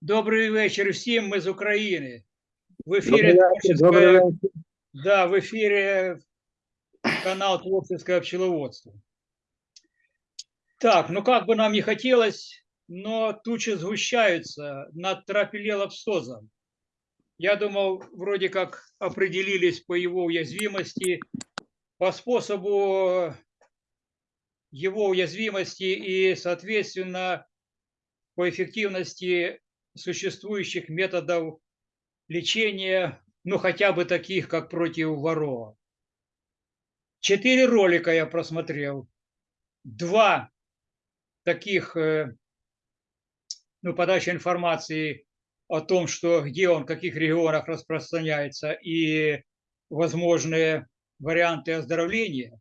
Добрий вечір всім. Ми з України. В ефірі Добрий вечір, творческое- добрий вечір. Да, в эфире канал Творческое пчеловодство. Так, ну как бы нам не хотелось, но тучи сгущаются над трапилелопстозом. Я думал, вроде как определились по его уязвимости, по способу его уязвимости и, соответственно, по эффективности существующих методов лечения, ну хотя бы таких, как против ворова. Четыре ролика я просмотрел. Два таких, э, ну, подача информации о том, что где он, в каких регионах распространяется и возможные варианты оздоровления.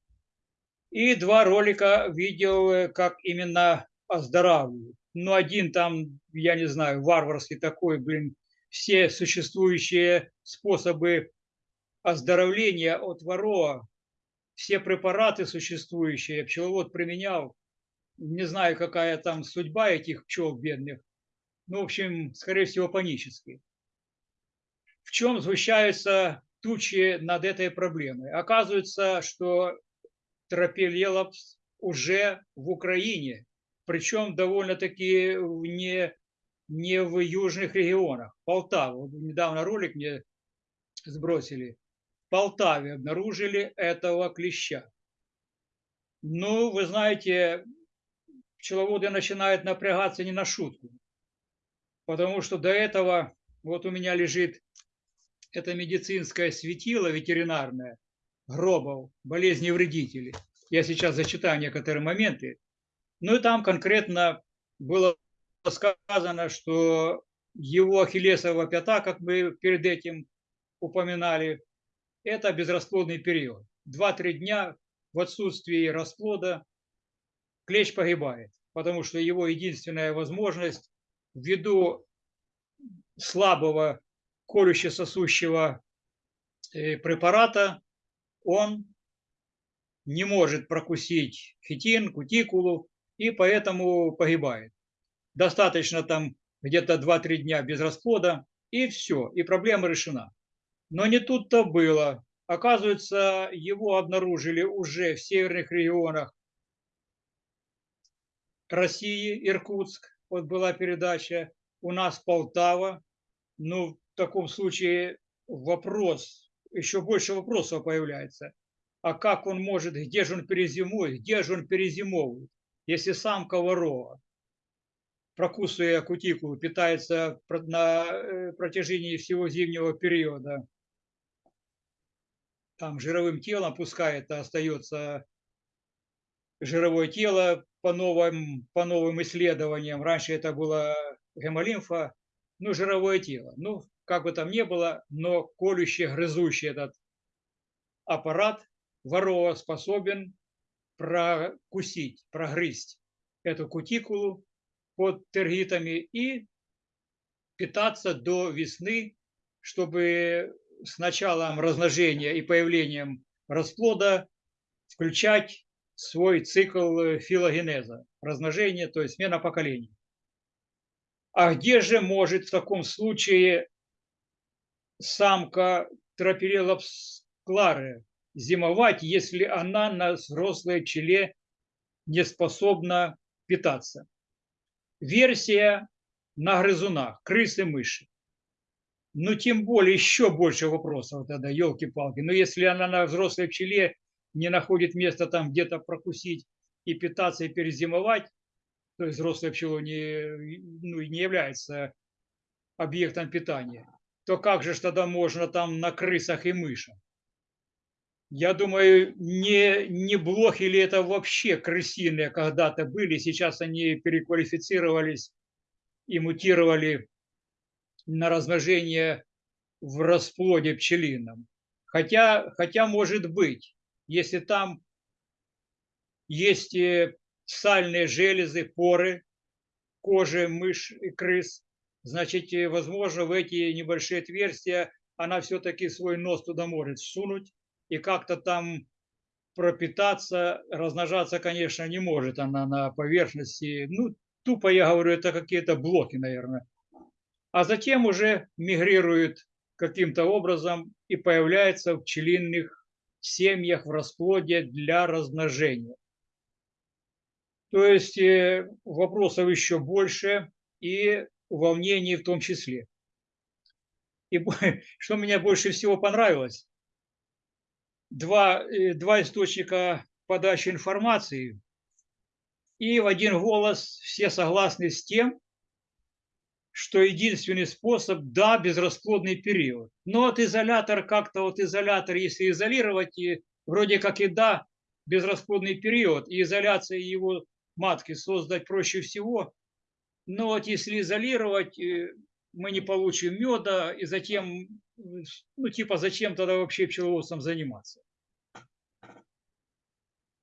И два ролика видел, э, как именно оздоравливают. Ну, один там, я не знаю, варварский такой, блин, все существующие способы оздоровления от ворова, все препараты существующие, пчеловод применял. Не знаю, какая там судьба этих пчел бедных. Ну, в общем, скорее всего, панически. В чем сгущаются тучи над этой проблемой? Оказывается, что тропилелопс уже в Украине, причем довольно-таки не, не в южных регионах. Полтава. Недавно ролик мне сбросили. В Полтаве обнаружили этого клеща. Ну, вы знаете, пчеловоды начинают напрягаться не на шутку. Потому что до этого, вот у меня лежит это медицинское светило ветеринарное, Гробов, болезни вредителей. Я сейчас зачитаю некоторые моменты. Ну и там конкретно было сказано, что его ахиллесова пята, как мы перед этим упоминали, это безрасплодный период. Два-три дня в отсутствии расплода клещ погибает, потому что его единственная возможность ввиду слабого колюще-сосущего э, препарата, он не может прокусить хитин, кутикулу, и поэтому погибает. Достаточно там где-то 2-3 дня без расплода, и все, и проблема решена. Но не тут-то было. Оказывается, его обнаружили уже в северных регионах России, Иркутск, вот была передача, у нас Полтава. Ну, в таком случае вопрос, еще больше вопросов появляется. А как он может, где же он перезимует, где же он перезимовывает, если самка ворова, прокусывая кутикулу, питается на э, протяжении всего зимнего периода там жировым телом, пускай это остается жировое тело по новым, по новым исследованиям. Раньше это было гемолимфа, ну, жировое тело. Ну, как бы там ни было, но колющий, грызущий этот аппарат ворова способен прокусить, прогрызть эту кутикулу под тергитами и питаться до весны, чтобы с началом размножения и появлением расплода включать свой цикл филогенеза, размножения, то есть смена поколений. А где же может в таком случае самка тропирелопс клары зимовать, если она на взрослой пчеле не способна питаться? Версия на грызунах, крысы, мыши. Ну, тем более, еще больше вопросов тогда, елки-палки. Но если она на взрослой пчеле не находит места там где-то прокусить и питаться, и перезимовать, то есть взрослая пчела не, ну, не является объектом питания, то как же тогда можно там на крысах и мышах? Я думаю, не, не блохи ли это вообще крысиные когда-то были, сейчас они переквалифицировались и мутировали на размножение в расплоде пчелином. Хотя, хотя может быть, если там есть э, сальные железы, поры кожи мышь и крыс, значит, э, возможно, в эти небольшие отверстия она все-таки свой нос туда может сунуть и как-то там пропитаться, размножаться, конечно, не может она на поверхности. Ну, тупо я говорю, это какие-то блоки, наверное. А затем уже мигрирует каким-то образом и появляется в пчелиных семьях в расплоде для размножения. То есть э, вопросов еще больше и волнений в том числе. И что мне больше всего понравилось, два, э, два источника подачи информации, и в один голос все согласны с тем, что единственный способ, да, безрасплодный период. Но вот изолятор, как-то вот изолятор, если изолировать, и вроде как и да, безрасплодный период, и изоляция его матки создать проще всего. Но вот если изолировать, э, мы не получим меда, и затем, ну типа, зачем тогда вообще пчеловодством заниматься?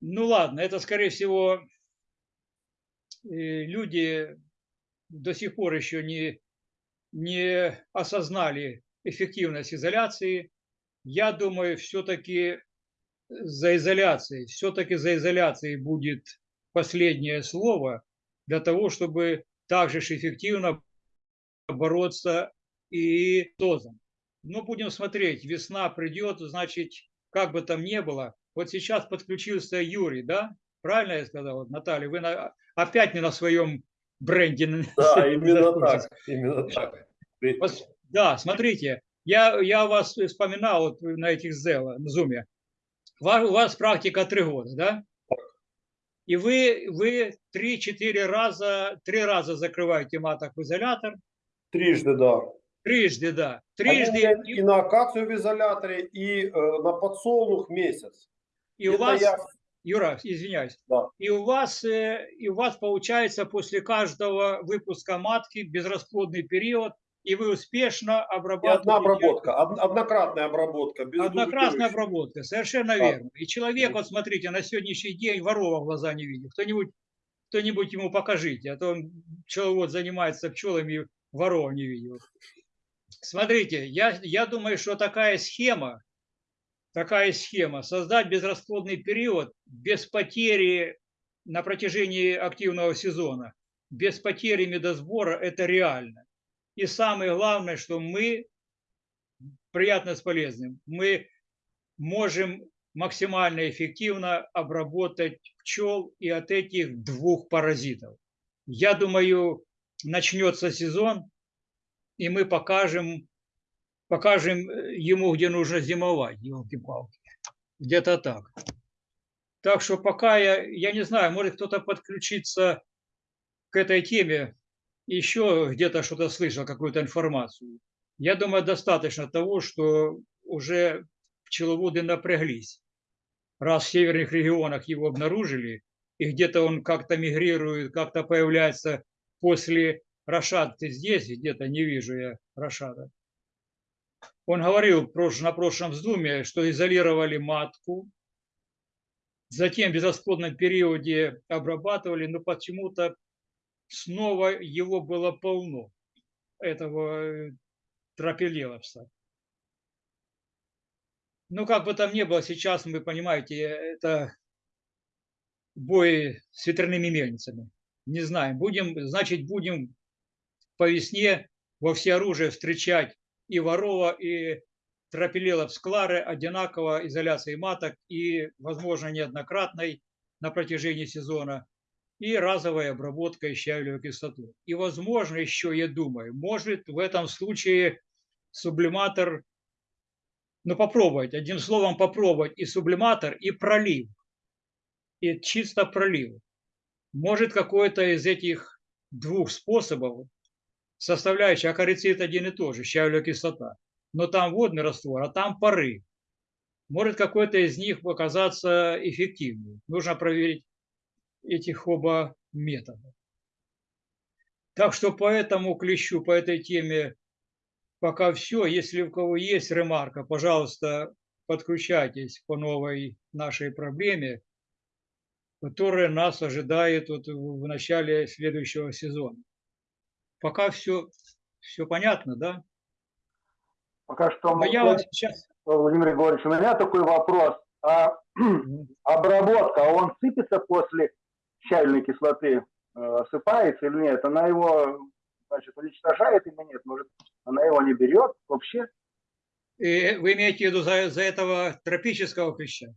Ну ладно, это, скорее всего, э, люди до сих пор еще не, не осознали эффективность изоляции. Я думаю, все-таки за изоляцией, все-таки за изоляцией будет последнее слово для того, чтобы также эффективно бороться и тозом. Но будем смотреть, весна придет, значит, как бы там ни было, вот сейчас подключился Юрий, да? Правильно я сказал, Наталья? Вы на, опять не на своем бренде. Да, именно так. Именно так. Да, смотрите, я, я вас вспоминал вот на этих Зела, на Зуме. У вас практика три года, да? И вы, вы 3-4 раза, три раза закрываете маток в изолятор. Трижды, да. Трижды, да. Трижды. Они и на акацию в изоляторе, и э, на подсолнух месяц. И Это у вас, я... Юра, извиняюсь, да. и у вас, э, и у вас получается после каждого выпуска матки безрасплодный период, и вы успешно обрабатываете. И одна обработка, однократная обработка. Однократная обработка, совершенно да. верно. И человек, вот смотрите, на сегодняшний день ворова в глаза не видит. Кто-нибудь кто-нибудь ему покажите, а то он пчеловод занимается пчелами, ворова не видел. Смотрите, я, я думаю, что такая схема, такая схема, создать безрасплодный период без потери на протяжении активного сезона, без потери медосбора, это реально. И самое главное, что мы, приятно с полезным, мы можем максимально эффективно обработать пчел и от этих двух паразитов. Я думаю, начнется сезон, и мы покажем, покажем ему, где нужно зимовать, елки-палки. Где-то так. Так что пока я, я не знаю, может кто-то подключиться к этой теме, еще где-то что-то слышал, какую-то информацию. Я думаю, достаточно того, что уже пчеловоды напряглись. Раз в северных регионах его обнаружили, и где-то он как-то мигрирует, как-то появляется после Рашад, ты здесь? Где-то не вижу я Рашада. Он говорил на прошлом вздуме, что изолировали матку, затем в безрасплодном периоде обрабатывали, но почему-то снова его было полно, этого э, тропилевса. Ну, как бы там ни было, сейчас, вы понимаете, это бой с ветряными мельницами. Не знаем. Будем, значит, будем по весне во все оружие встречать и ворова, и тропилелов склары одинаково изоляции маток и, возможно, неоднократной на протяжении сезона и разовая обработка щавелевой кислотой. И, возможно, еще, я думаю, может в этом случае сублиматор, ну, попробовать, одним словом, попробовать и сублиматор, и пролив, и чисто пролив. Может, какой-то из этих двух способов, составляющая акарицид один и тот же, щавелевая кислота, но там водный раствор, а там пары. Может, какой-то из них оказаться эффективным. Нужно проверить этих оба метода. Так что по этому клещу, по этой теме пока все. Если у кого есть ремарка, пожалуйста, подключайтесь по новой нашей проблеме, которая нас ожидает вот в начале следующего сезона. Пока все Все понятно, да? Пока что, Но я мы- вам сейчас... Владимир Егорович, у меня такой вопрос. А обработка, он сыпется после щавельной кислоты, э, осыпается или нет? Она его, значит, уничтожает или нет? Может, она его не берет вообще? И вы имеете в виду за, за этого тропического клеща?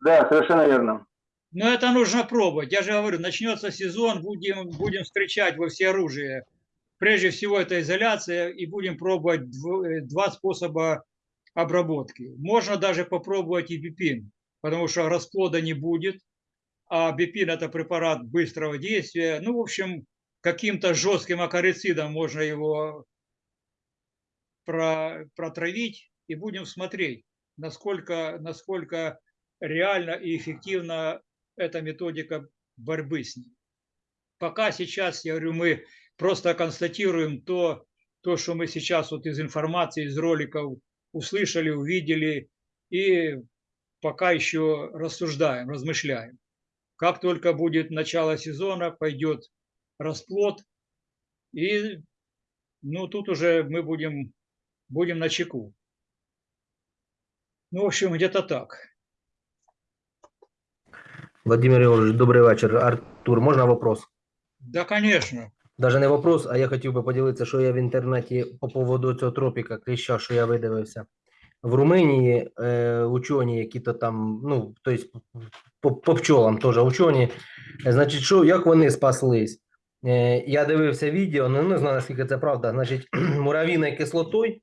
Да, совершенно верно. Но это нужно пробовать. Я же говорю, начнется сезон, будем, будем встречать во всеоружие. Прежде всего, это изоляция, и будем пробовать э, два способа обработки. Можно даже попробовать и бипин, потому что расплода не будет, а бипин – это препарат быстрого действия. Ну, в общем, каким-то жестким акарицидом можно его про- протравить, и будем смотреть, насколько, насколько реально и эффективно эта методика борьбы с ним. Пока сейчас, я говорю, мы просто констатируем то, то, что мы сейчас вот из информации, из роликов услышали, увидели, и пока еще рассуждаем, размышляем. Как только будет начало сезона, пойдет расплод, и ну, тут уже мы будем, будем на чеку. Ну, в общем, где-то так. Владимир Ігорович, добрий вечір. Артур, можна вопрос? Да, конечно. Даже не вопрос, а я хотів би поділитися, що я в інтернеті по поводу цього тропіка кліща, що я видивився. В Румунії е, учені, які то там, ну, тобто по, по пчолам теж учені, е, значить, що, як вони спаслись? Е, я дивився відео, ну не знаю, наскільки це правда, значить, муравійною кислотою,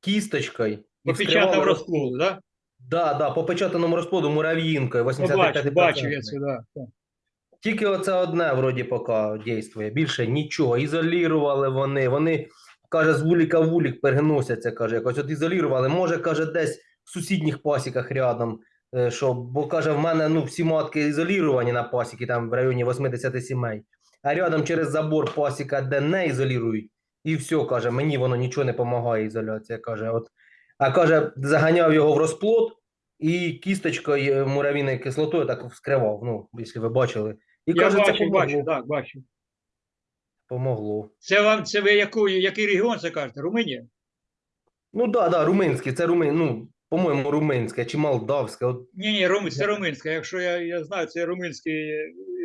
кісточкою. і По печатному вскривали розплоду, да? Да, да, по печатаному розплоду муравіїнкою, Ну, 85%. бачу, бачив я це, да. Тільки оце одне вроді поки дійствує. Більше нічого. Ізолірували вони. Вони, каже, з вуліка в вулік переносяться, каже, якось от ізолірували. Може, каже, десь в сусідніх пасіках рядом. е, Що, бо каже, в мене ну, всі матки ізоліровані на пасіки, там в районі 80 сімей. А рядом через забор пасіка, де не ізолірують, і все, каже, мені воно нічого не допомагає, ізоляція. каже, от. А каже, заганяв його в розплод і кісточкою муравійною кислотою так вскривав. Ну, якщо ви бачили. І Я каже, це бачу, помогло. бачу, так, бачу. Помогло. Це вам, це ви яку, який регіон це кажете? Румунія? Ну да, да, румунське, це румин, ну, по-моєму, румунське чи молдавське. От, Ні, ні, рум, це румунська. Якщо я, я знаю, це румунські,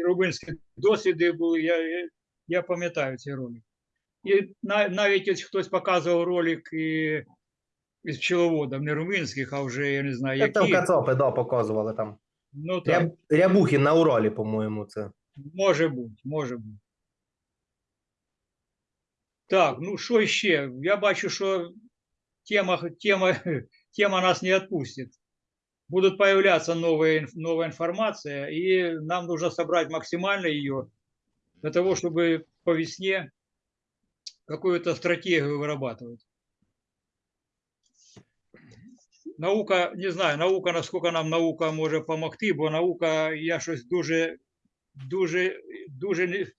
румунські досвіди були, я, я, я пам'ятаю цей ролик. І на, навіть ось хтось показував ролик і, із пчеловодом, не румунських, а вже я не знаю, там які. кацапи, да, показували там. Ну так, Ряб, Рябухін на Уралі, по-моєму, це. може бути, може бути. Так, ну що ще? Я бачу, що тема, тема, тема нас не отпустит. Будут появляться новые, инф- новая информация, и нам нужно собрать максимально ее для того, чтобы по весне какую-то стратегию вырабатывать. Наука, не знаю, наука, насколько нам наука може допомогти, бо наука, я щось дуже, дуже, дуже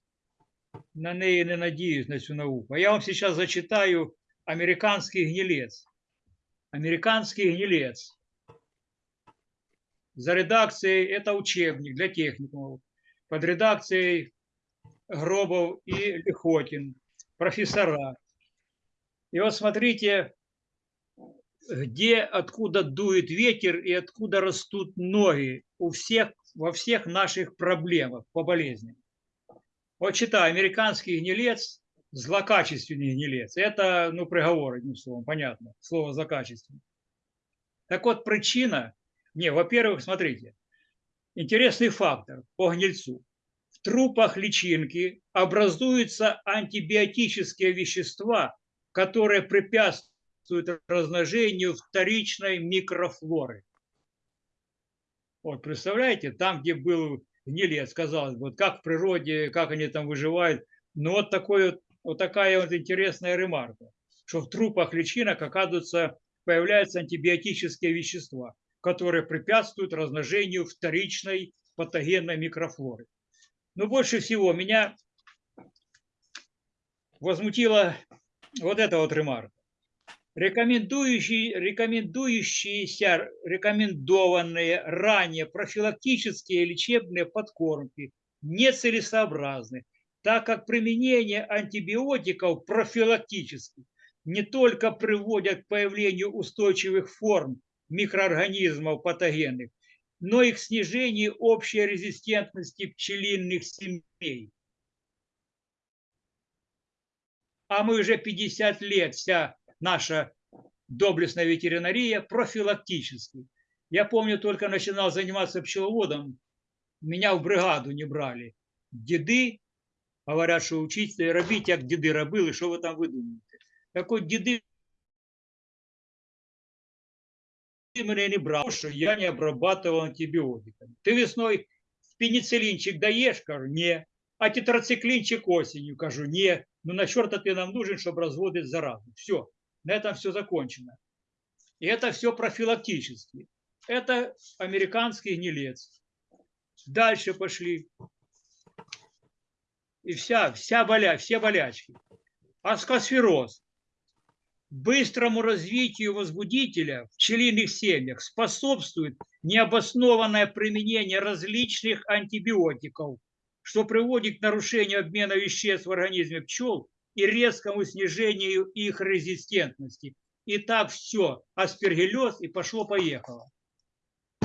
на неї не надіюсь, на цю науку. А я вам сейчас зачитаю американский гнилец. Американский гнилец. За редакцией, это учебник для техникумов, под редакцией Гробов и Лихотин, профессора. И вот смотрите, где, откуда дует ветер и откуда растут ноги у всех, во всех наших проблемах по болезням. Вот читаю, американский гнилец, злокачественный гнилец. Это, ну, приговор, одним словом, понятно, слово злокачественный. Так вот, причина, не, во-первых, смотрите, интересный фактор по гнильцу. В трупах личинки образуются антибиотические вещества, которые препятствуют размножению вторичной микрофлоры. Вот, представляете, там, где был гнилец, казалось бы, вот как в природе, как они там выживают. Но вот, такой вот, вот такая вот интересная ремарка, что в трупах личинок, оказывается, появляются антибиотические вещества, которые препятствуют размножению вторичной патогенной микрофлоры. Но больше всего меня возмутила вот эта вот ремарка. Рекомендующие, рекомендующиеся, рекомендованные ранее профилактические лечебные подкормки нецелесообразны, так как применение антибиотиков профилактически не только приводят к появлению устойчивых форм микроорганизмов патогенных, но и к снижению общей резистентности пчелиных семей. А мы уже 50 лет, вся наша доблестная ветеринария профилактически. Я помню, только начинал заниматься пчеловодом, меня в бригаду не брали. Деды говорят, що учиться робіть, як діди робили, що ви там видумуєте. Так от діди мене не брали, що я не обрабатывал антибиотиками. Ты весной пенициллинчик даешь? Кажу, не. А тетрациклинчик осенью? Кажу, не. Ну на черта ты нам нужен, чтобы разводить заразу. Все, на этом все закончено. И это все профилактически. Это американский гнилец. Дальше пошли. И вся, вся боля, все болячки. Аскосфероз. Быстрому развитию возбудителя в пчелиных семьях способствует необоснованное применение различных антибиотиков, что приводит к нарушению обмена веществ в организме пчел и резкому снижению их резистентности. И так все, аспергиллез и пошло-поехало.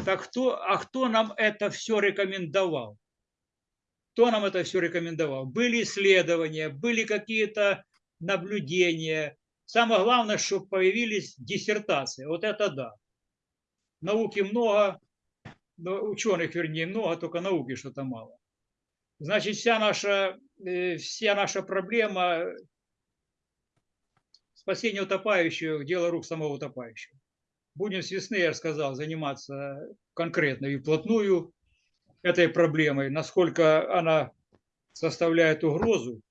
Так кто, а кто нам это все рекомендовал? Кто нам это все рекомендовал? Были исследования, были какие-то наблюдения. Самое главное, чтобы появились диссертации. Вот это да. Науки много, но ученых, вернее, много, только науки что-то мало. Значит, вся наша, вся наша проблема спасения утопающего – дело рук самого утопающего. Будем с весны, я сказал, заниматься конкретно и вплотную этой проблемой, насколько она составляет угрозу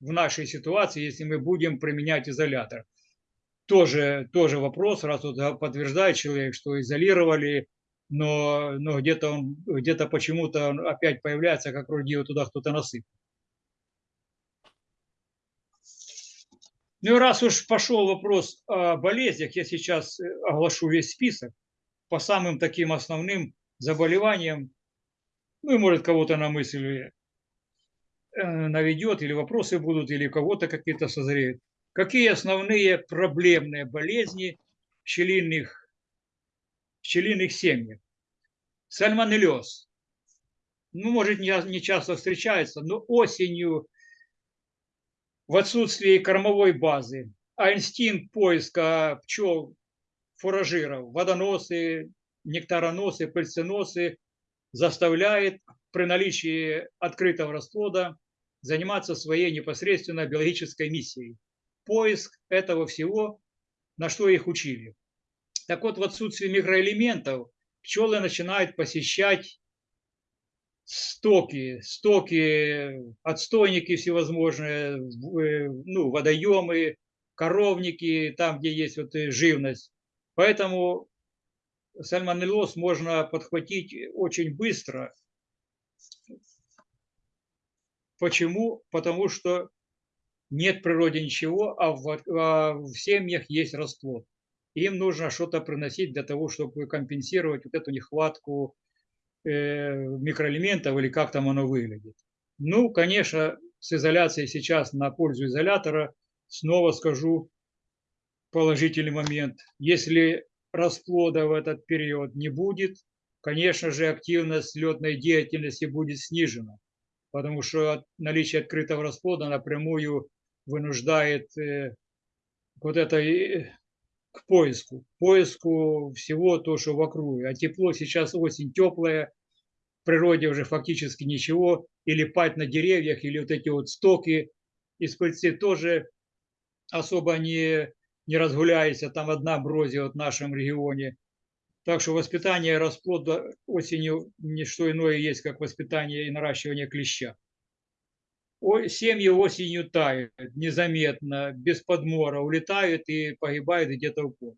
в нашей ситуации, если мы будем применять изолятор. Тоже, тоже вопрос, раз вот подтверждает человек, что изолировали, но, но где-то он, где-то почему-то опять появляется, как вроде его туда кто-то насыпал. Ну и раз уж пошел вопрос о болезнях, я сейчас э, оглашу весь список по самым таким основным заболеваниям. Ну и может кого-то на мысль э, наведет, или вопросы будут, или кого-то какие-то созреют. Какие основные проблемные болезни в пчелиных, семьях? Сальмонеллез. Ну, может, не часто встречается, но осенью в отсутствии кормовой базы, а инстинкт поиска пчел, фуражиров, водоносы, нектароносы, пыльценосы заставляет при наличии открытого расплода заниматься своей непосредственно биологической миссией. Поиск этого всего, на что их учили. Так вот, в отсутствии микроэлементов пчелы начинают посещать стоки, стоки, отстойники всевозможные, ну, водоемы, коровники, там, где есть вот живность. Поэтому сальмонеллез можно подхватить очень быстро. Почему? Потому что нет в природе ничего, а в, а в семьях есть расплод. Им нужно что-то приносить для того, чтобы компенсировать вот эту нехватку э, микроэлементов или как там оно выглядит. Ну, конечно, с изоляцией сейчас на пользу изолятора снова скажу положительный момент. Если расплода в этот период не будет, конечно же, активность летной деятельности будет снижена, потому что наличие открытого расплода напрямую вынуждает э, вот это к поиску, поиску всего то, что вокруг. А тепло сейчас осень теплая, в природе уже фактически ничего, или пать на деревьях, или вот эти вот стоки из пыльцы тоже особо не, не разгуляется, там одна брозия вот в нашем регионе. Так что воспитание расплода осенью не что иное есть, как воспитание и наращивание клеща. Семьи осенью тают незаметно, без подмора, улетают и погибают где-то в поле.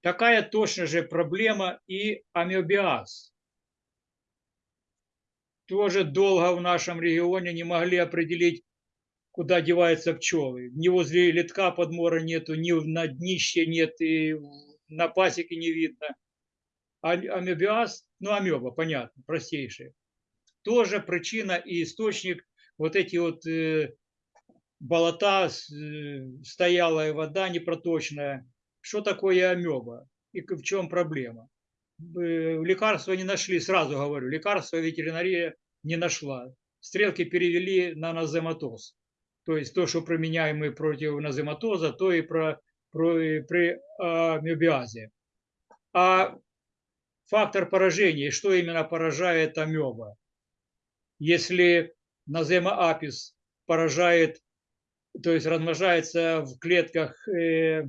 Такая точно же проблема и амебиаз. Тоже долго в нашем регионе не могли определить, куда деваются пчелы. Ни возле литка подмора нету, ни на днище нет, и на пасеке не видно. А амебиаз, ну амеба, понятно, простейшая. Тоже причина и источник вот эти вот э, болота, э, стоялая вода непроточная. Что такое амеба и в чем проблема? Э, Лекарства не нашли, сразу говорю, лекарства ветеринария не нашла. Стрелки перевели на назематоз. То есть то, что применяемые против назематоза, то и про, про, и при амебиазе. А фактор поражения, что именно поражает амеба? Если назема апис поражает, то есть размножается в клетках, э,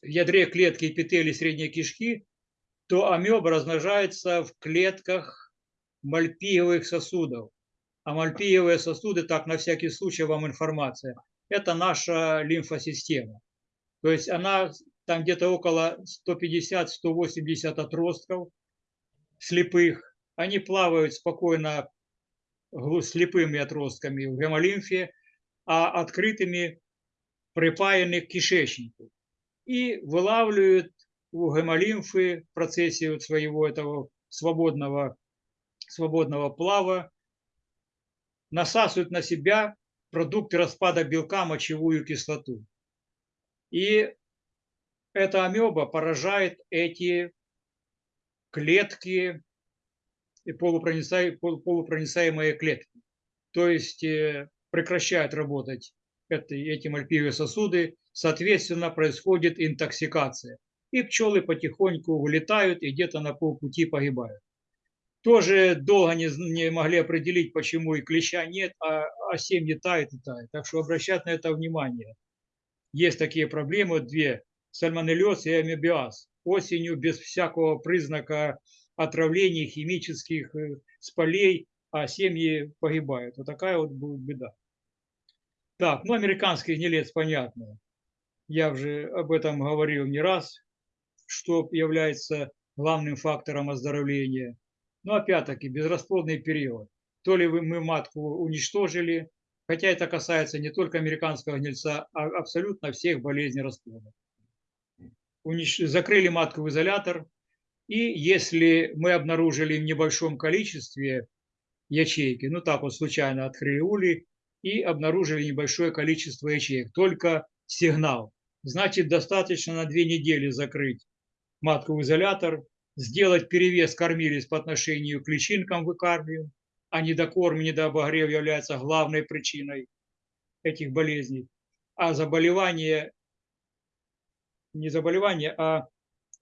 в ядре клетки эпителий средней кишки, то амеба размножается в клетках мальпиевых сосудов. А мальпиевые сосуды, так на всякий случай вам информация, это наша лимфосистема. То есть она там где-то около 150-180 отростков слепых. Они плавают спокойно слепыми отростками в гемолимфе, а открытыми припаяны к кишечнику. И вылавливают у гемолимфы в процессе вот своего этого свободного, свободного плава, насасывают на себя продукты распада белка, мочевую кислоту. И эта амеба поражает эти клетки и полупроницаемые, полупроницаемые клетки. То есть э, прекращают работать эти мальпиевые сосуды, соответственно, происходит интоксикация. И пчелы потихоньку вылетают и где-то на полпути погибают. Тоже долго не, не могли определить, почему и клеща нет, а, а семьи тают и тают. Так что обращать на это внимание. Есть такие проблемы, две, сальмонеллез и амебиаз. Осенью без всякого признака отравлений химических, э, с полей, а семьи погибают. Вот такая вот будет беда. Так, ну американский гнилец, понятно. Я уже об этом говорил не раз, что является главным фактором оздоровления. Но опять-таки безрасплодный период. То ли мы матку уничтожили, хотя это касается не только американского гнильца, а абсолютно всех болезней расплода. Унич- Закрыли матку в изолятор, и если мы обнаружили в небольшом количестве ячейки, ну так вот случайно улей и обнаружили небольшое количество ячеек, только сигнал. Значит, достаточно на две недели закрыть матку изолятор, сделать перевес кормилец по отношению к личинкам выкармливаем, а недокорм, недообогрев является главной причиной этих болезней. А заболевание, не заболевание, а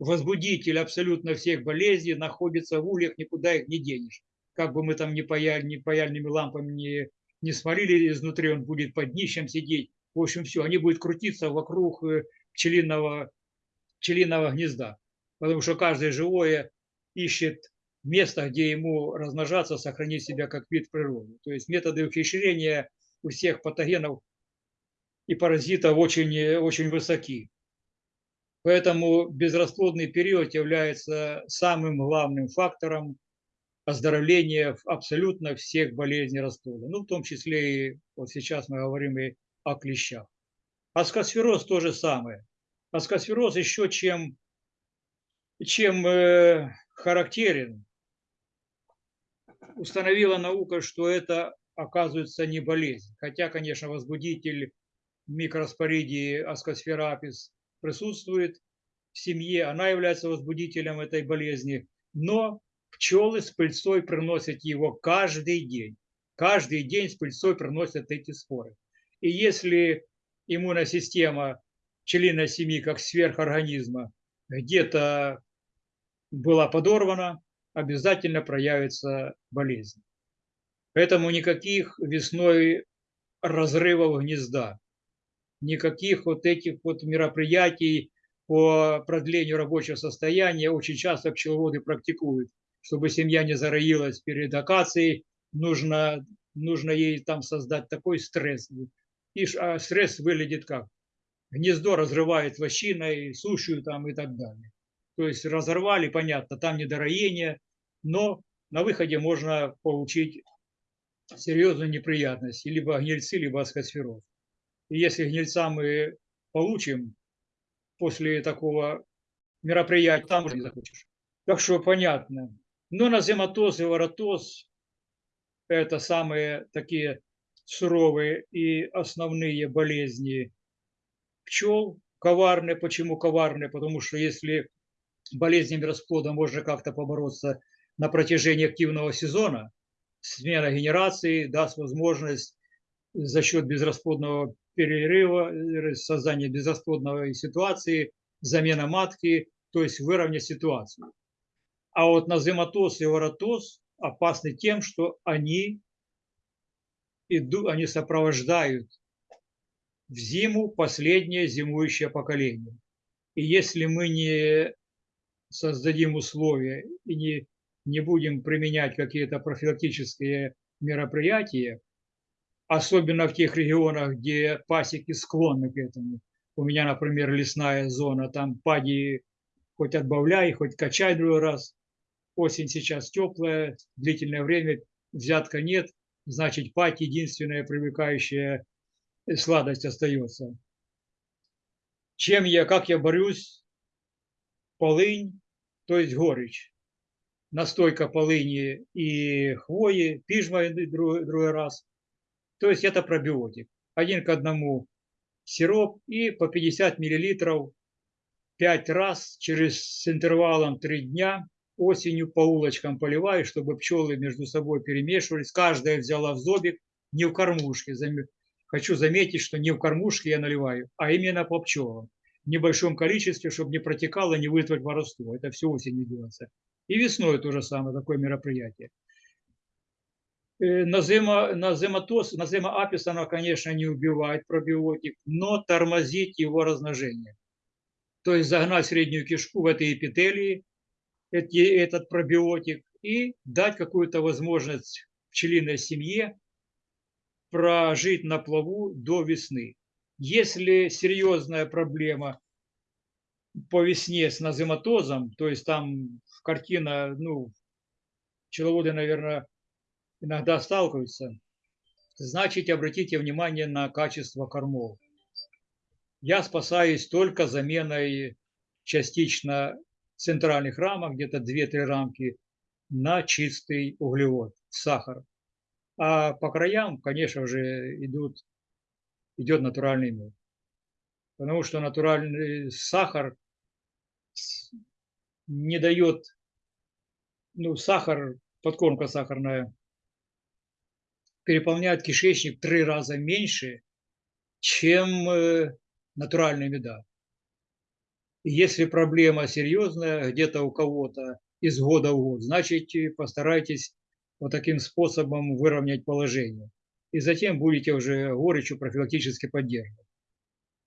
возбудитель абсолютно всех болезней находится в ульях, никуда их не денешь. Как бы мы там ни, паяли, ни паяльными лампами не, не смолили изнутри, он будет под днищем сидеть. В общем, все, они будут крутиться вокруг э, пчелиного, пчелиного гнезда. Потому что каждое живое ищет место, где ему размножаться, сохранить себя как вид природы. То есть методы ухищрения у всех патогенов и паразитов очень, э, очень высоки. Поэтому безрасплодный период является самым главным фактором оздоровления абсолютно всех болезней расплода. Ну, в том числе и вот сейчас мы говорим и о клещах. Аскосфероз то же самое. Аскосфероз еще чем, чем э, характерен, установила наука, что это оказывается не болезнь. Хотя, конечно, возбудитель микроспоридии аскосферапис присутствует в семье, она является возбудителем этой болезни, но пчелы с пыльцой приносят его каждый день. Каждый день с пыльцой приносят эти споры. И если иммунная система пчелиной семьи, как сверхорганизма, где-то была подорвана, обязательно проявится болезнь. Поэтому никаких весной разрывов гнезда, никаких вот этих вот мероприятий по продлению рабочего состояния очень часто пчеловоды практикуют. Чтобы семья не зароилась перед акацией, нужно, нужно ей там создать такой стресс. И а стресс выглядит как? Гнездо разрывает вощиной, сушью там и так далее. То есть разорвали, понятно, там недороение, но на выходе можно получить серьезную неприятность, либо гнильцы, либо аскосфероз. Если гнильца мы получим после такого мероприятия, там уже не захочешь. Так что понятно. Но назематоз и воротоз это самые такие суровые и основные болезни пчел. Коварные. Почему коварные? Потому что если болезнями расплода можно как-то побороться на протяжении активного сезона, смена генерации даст возможность за счет безрасплодного перерыва, э, создания безрасплодной ситуации, замена матки, то есть выровнять ситуацию. А вот назематоз и воротоз опасны тем, что они, иду, они сопровождают в зиму последнее зимующее поколение. И если мы не создадим условия и не, не будем применять какие-то профилактические мероприятия, особенно в тех регионах, где пасеки склонны к этому. У меня, например, лесная зона, там пади хоть отбавляй, хоть качай другой раз. Осень сейчас теплая, длительное время, взятка нет, значит, пать единственная привлекающая сладость остается. Чем я, как я борюсь? Полынь, то есть горечь. Настойка полыни и хвои, пижма другой, другой раз. То есть это пробиотик. Один к одному сироп и по 50 миллилитров 5 раз через с интервалом 3 дня осенью по улочкам поливаю, чтобы пчелы между собой перемешивались. Каждая взяла в зобик, не в кормушке. Хочу заметить, что не в кормушке я наливаю, а именно по пчелам. В небольшом количестве, чтобы не протекало, не вызвать воровство. Это все осенью делается. И весной то же самое, такое мероприятие. Э, назема, назематоз, назема апис, она, конечно, не убивает пробиотик, но тормозит его размножение. То есть загнать среднюю кишку в этой эпителии, этот пробиотик, и дать какую-то возможность пчелиной семье прожить на плаву до весны. Если серьезная проблема по весне с назематозом, то есть там картина, ну, пчеловоды, наверное, иногда сталкиваются, значит, обратите внимание на качество кормов. Я спасаюсь только заменой частично центральных рамок, где-то 2-3 рамки, на чистый углевод, сахар. А по краям, конечно же, идут, идет натуральный мед. Потому что натуральный сахар не дает, ну, сахар, подкормка сахарная, переполняет кишечник три раза меньше, чем э, натуральная меда. если проблема серьезная где-то у кого-то из года в год, значит постарайтесь вот таким способом выровнять положение. И затем будете уже горечью профилактически поддерживать.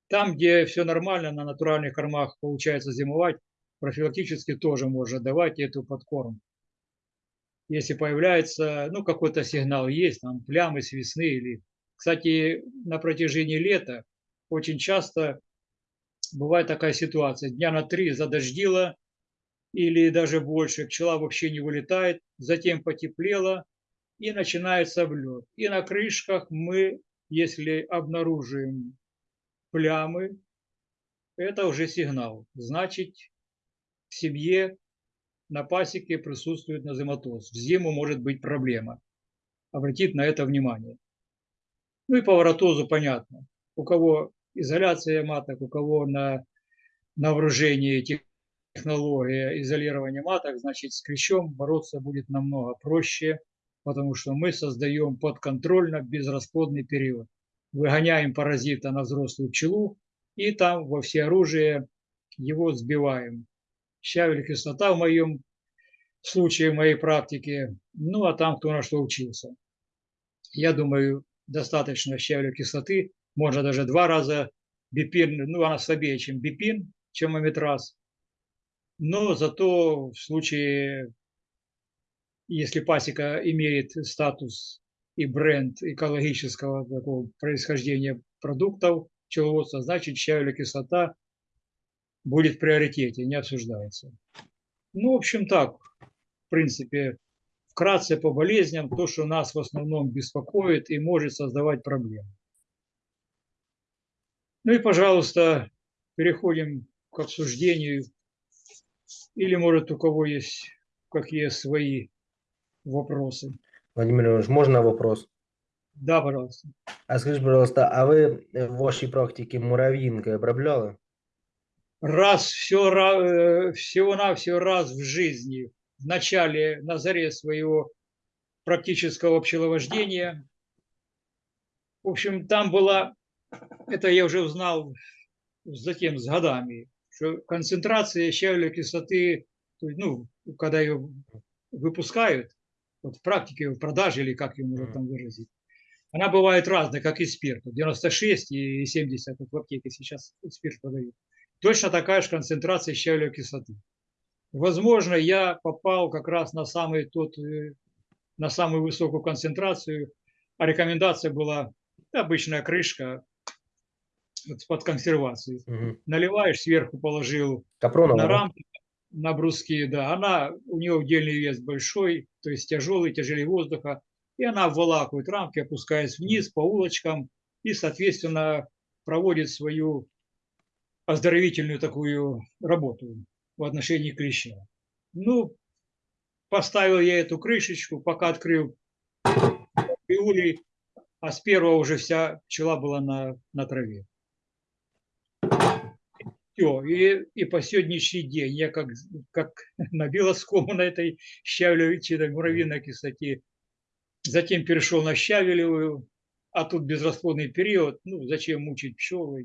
Там, где все нормально, на натуральных кормах получается зимовать, профилактически тоже можно давать эту подкормку если появляется, ну, какой-то сигнал есть, там, плямы с весны или... Кстати, на протяжении лета очень часто бывает такая ситуация. Дня на три задождило или даже больше, пчела вообще не вылетает, затем потеплело и начинается облет. И на крышках мы, если обнаружим плямы, это уже сигнал. Значит, в семье на пасеке присутствует назематоз. В зиму может быть проблема. Обратить на это внимание. Ну и по воротозу понятно. У кого изоляция маток, у кого на, на вооружении технология изолирования маток, значит с клещом бороться будет намного проще, потому что мы создаем подконтрольно безрасплодный период. Выгоняем паразита на взрослую пчелу и там во все оружие его сбиваем щавель кислота в моем случае, в моей практике, ну а там кто на что учился. Я думаю, достаточно щавеля кислоты, можно даже два раза бипин, ну она слабее, чем бипин, чем аметраз. Но зато в случае, если пасека имеет статус и бренд экологического такого происхождения продуктов пчеловодства, значит щавеля кислота будет в приоритете, не обсуждается. Ну, в общем, так, в принципе, вкратце по болезням, то, что нас в основном беспокоит и может создавать проблемы. Ну и, пожалуйста, переходим к обсуждению. Или, может, у кого есть какие свои вопросы. Владимир Иванович, можно вопрос? Да, пожалуйста. А скажіть, пожалуйста, а ви в вашій практиці муравьинкой обробляли? Раз, все, всего-навсего раз в жизни, в начале, на заре своего практического пчеловождения. В общем, там была, это я уже узнал затем с годами, что концентрация щавелевой кислоты, ну, когда ее выпускают, вот в практике, в продаже или как ее можно там выразить, она бывает разная, как и спирт. 96 и 70, вот в аптеке сейчас спирт продают. Точно такая же концентрация щавелевой кислоты. Возможно, я попал как раз на самый тот, э, на самую высокую концентрацию, а рекомендация была обычная крышка под консервацию. Угу. Наливаешь, сверху положил Капронова? на рамки, на бруски, да. Она, у нее удельный вес большой, то есть тяжелый, тяжелее воздуха. И она обволакивает рамки, опускаясь вниз по улочкам и, соответственно, проводит свою оздоровительную такую работу в отношении клеща. Ну, поставил я эту крышечку, пока открыл улей, а с первого уже вся пчела была на, на траве. Все, и, и по сегодняшний день я как, как набила скому на этой щавелевой, муравьиной кислоте, затем перешел на щавелевую, а тут безрасплодный период, ну, зачем мучить пчел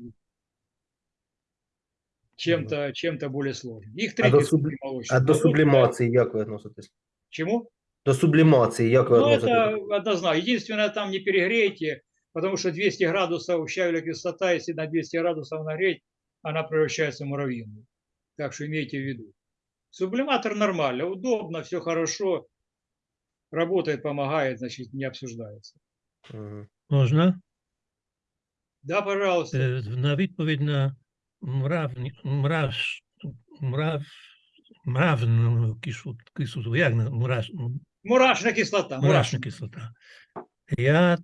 чем-то чем более сложным. Их три А до, кислоты субли... молочные. а до Ну, вот, сублімації як ви відноситесь? Чему? До сублімації як ви Ну, відноситесь? это однозначно. Единственное, там не перегрейте, потому что 200 градусов щавелевая кислота, если на 200 градусов нагреть, она превращается в муравьиную. Так что имейте в виду. Сублиматор нормально, удобно, все хорошо. Работает, помогает, значит, не обсуждается. Мгм. Можна? Да, пожалуйста. Е, На відповідь на мравні, мрав, мрав, мравну кислоту, як на мураш, Мурашная кислота. мурашна кислота. Я,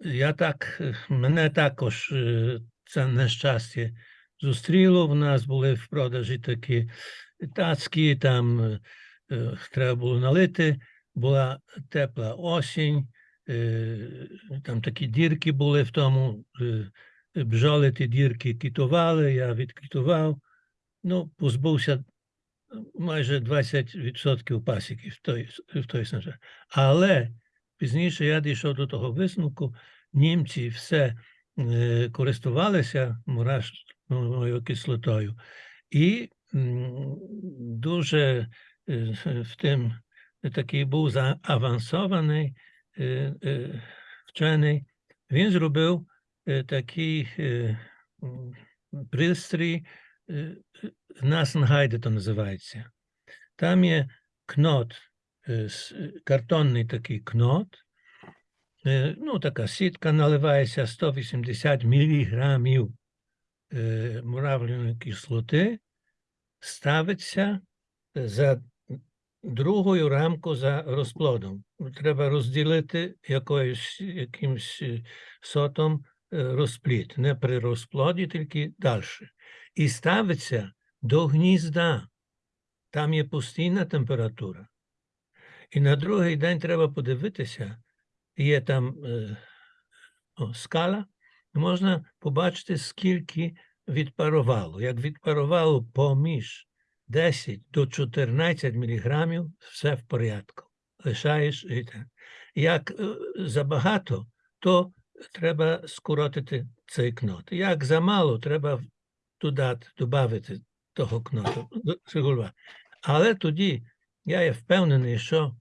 я так, мене також е, це нещастя зустріло. В нас були в продажі такі тацькі, там е, треба було налити, була тепла осінь, е, там такі дірки були в тому, е, ті дірки кітували, я відкітував, ну, позбувся майже 20% пасіки в той, в той снежа. Але пізніше я дійшов до того висновку, німці все е, користувалися мурашною кислотою. І м, дуже е, в тим такий був заавансований е, е, вчений. Він зробив е, такий е, пристрій, е, Насенгайде то називається. Там є кнот, е, е, картонний такий кнот, е, ну, така сітка наливається 180 міліграмів е, муравляної кислоти, ставиться е, за другою рамку за розплодом. Треба розділити якоюсь, якимсь е, сотом е, розплід, не при розплоді, тільки далі. І ставиться до гнізда. Там є постійна температура. І на другий день треба подивитися, є там е, о, скала, можна побачити, скільки відпарувало. Як відпарувало поміж 10 до 14 міліграмів, все в порядку. Лишаєш. Як е, забагато, то треба скоротити цей кнот. Як замало, треба додати, додати того кноту. Але тоді я є впевнений, що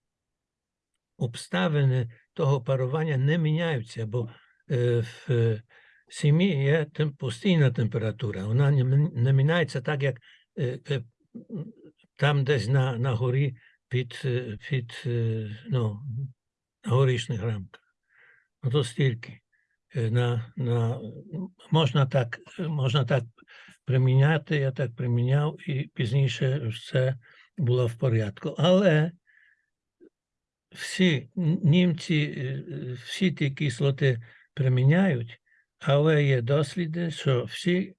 обставини того парування не міняються, бо е, в е, сім'ї є постійна температура. Вона не, міняється так, як е, там десь на, на горі під, під ну, на горішніх рамках. Ну, то стільки. Е, На, на, можна, так, е, можна так приміняти, я так приміняв, і пізніше все було в порядку. Але всі німці, е, всі ті кислоти приміняють, але є досліди, що всі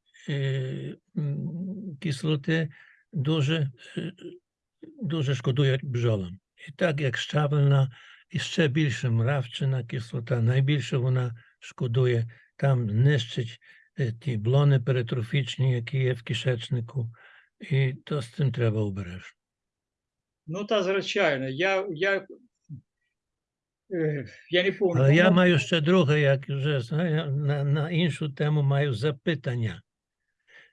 кислоти дуже, дуже шкодують бджолам. І так як щавельна і ще більше мравчина кислота, найбільше вона шкодує, там нищить е, ті блони перитрофічні, які є в кишечнику, і то з цим треба обережно. Ну, та звичайно, я, я, е, я не пам'ятаю. Але я маю ще друге, як вже знаю, на, на іншу тему маю запитання.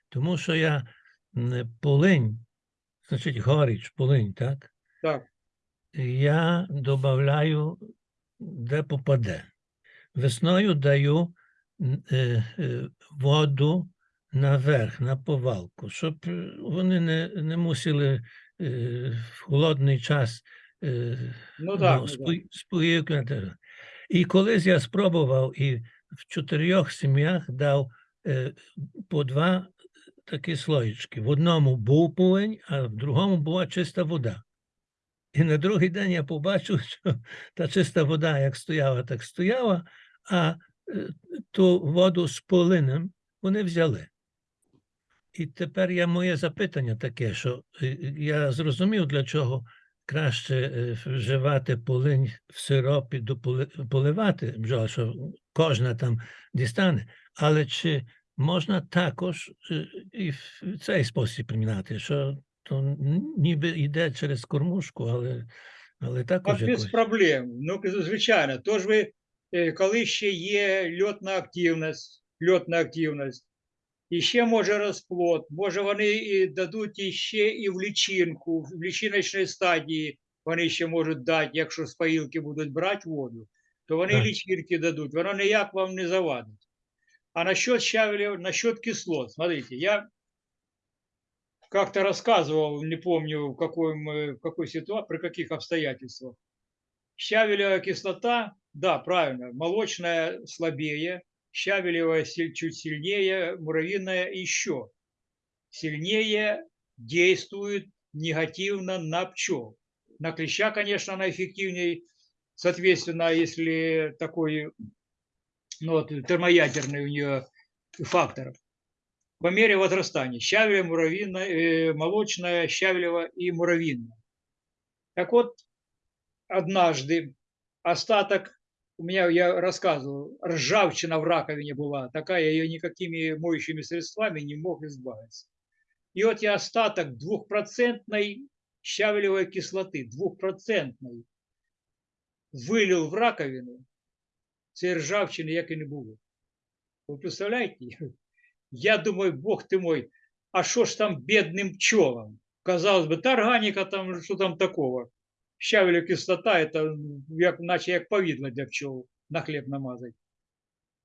Тому що я полинь, значить горіч, полинь, так? Так, Я додаю, де попаде. Весною даю е, е, воду наверх, на повалку, щоб е, вони не, не мусили в холодний час е, ну так, ну, так. спої- І колись я спробував і в чотирьох сім'ях дав по два такі слоїчки. В одному був повинь, а в другому була чиста вода. І на другий день я побачив, що та чиста вода як стояла, так стояла, а е, ту воду з полинем вони взяли. І тепер я моє запитання таке, що е, я зрозумів, для чого краще е, вживати полинь в сиропі, поливати бджола, що кожна там дістане. Але чи можна також і в цей спосіб примінати, що то ніби йде через кормушку, але, але також без якось. проблем. Ну, звичайно. Тож ви, е, коли ще є льотна активність, льотна активність, і ще може розплод, може вони і дадуть іще і в лічинку, в лічиночній стадії вони ще можуть дати, якщо з поїлки будуть брати воду, то вони Так. лічинки дадуть, воно ніяк вам не завадить. А насчет щавеля, насчет кислот, смотрите, я как-то рассказывал, не помню в, каком, э, в какой ситуации, при каких обстоятельствах. Щавелевая кислота, да, правильно, молочная слабее, щавелевая чуть сильнее, муравьиная еще сильнее действует негативно на пчел. На клеща, конечно, она эффективнее, соответственно, если такой ну, вот, термоядерный у нее фактор. По мере возрастания щавеля, муравьиная, э, молочная, щавелева и муравьиная. Так вот, однажды остаток, у меня, я рассказывал, ржавчина в раковине была, такая, я ее никакими моющими средствами не мог избавиться. И вот я остаток двухпроцентной щавелевой кислоты, двухпроцентной, вылил в раковину, цієї ржавчини як і не було. Ви представляєте? Я думаю, Бог ти мой, а що ж там бідним пчелам? Казалось би, та органіка там, що там такого? Щавеля кислота, это як, наче як повидло для пчел на хлеб намазать.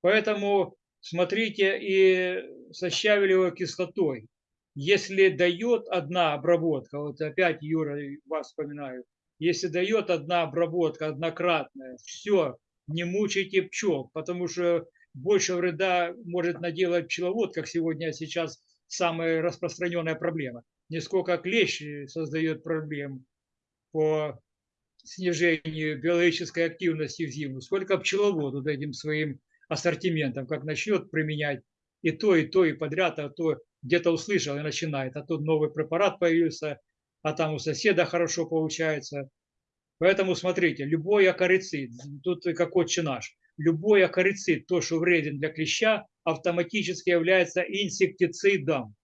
Поэтому смотрите и со щавелевой кислотой. Если дает одна обработка, вот опять Юра, вас вспоминаю, если дает одна обработка однократная, все, не мучайте пчел, потому что больше вреда может наделать пчеловод, как сегодня сейчас самая распространенная проблема. Не сколько клещ создает проблем по снижению биологической активности в зиму, сколько пчеловод вот этим своим ассортиментом, как начнет применять и то, и то, и подряд, а то где-то услышал и начинает, а тут новый препарат появился, а там у соседа хорошо получается. Поэтому смотрите, любой акарицид, тут как отче наш, любой акарицид, то, что вреден для клеща, автоматически является инсектицидом,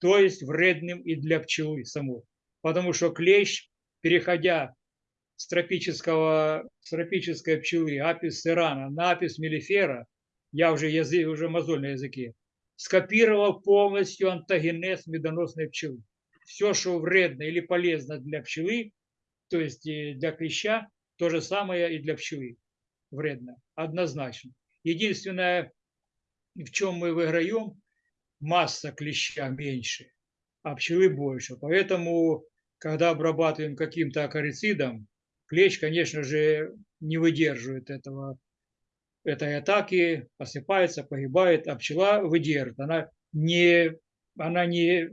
то есть вредным и для пчелы самой. Потому что клещ, переходя с, тропического, с тропической пчелы апис серана на апис мелифера, я уже, язык, уже мозоль на языке, скопировал полностью антогенез медоносной пчелы. Все, что вредно или полезно для пчелы, то есть э, для клеща, то же самое и для пчелы вредно, однозначно. Единственное, в чем мы выиграем, масса клеща меньше, а пчелы больше. Поэтому, когда обрабатываем каким-то акарицидом, клещ, конечно же, не выдерживает этого, этой атаки, осыпается, погибает, а пчела выдержит. Она не, она не,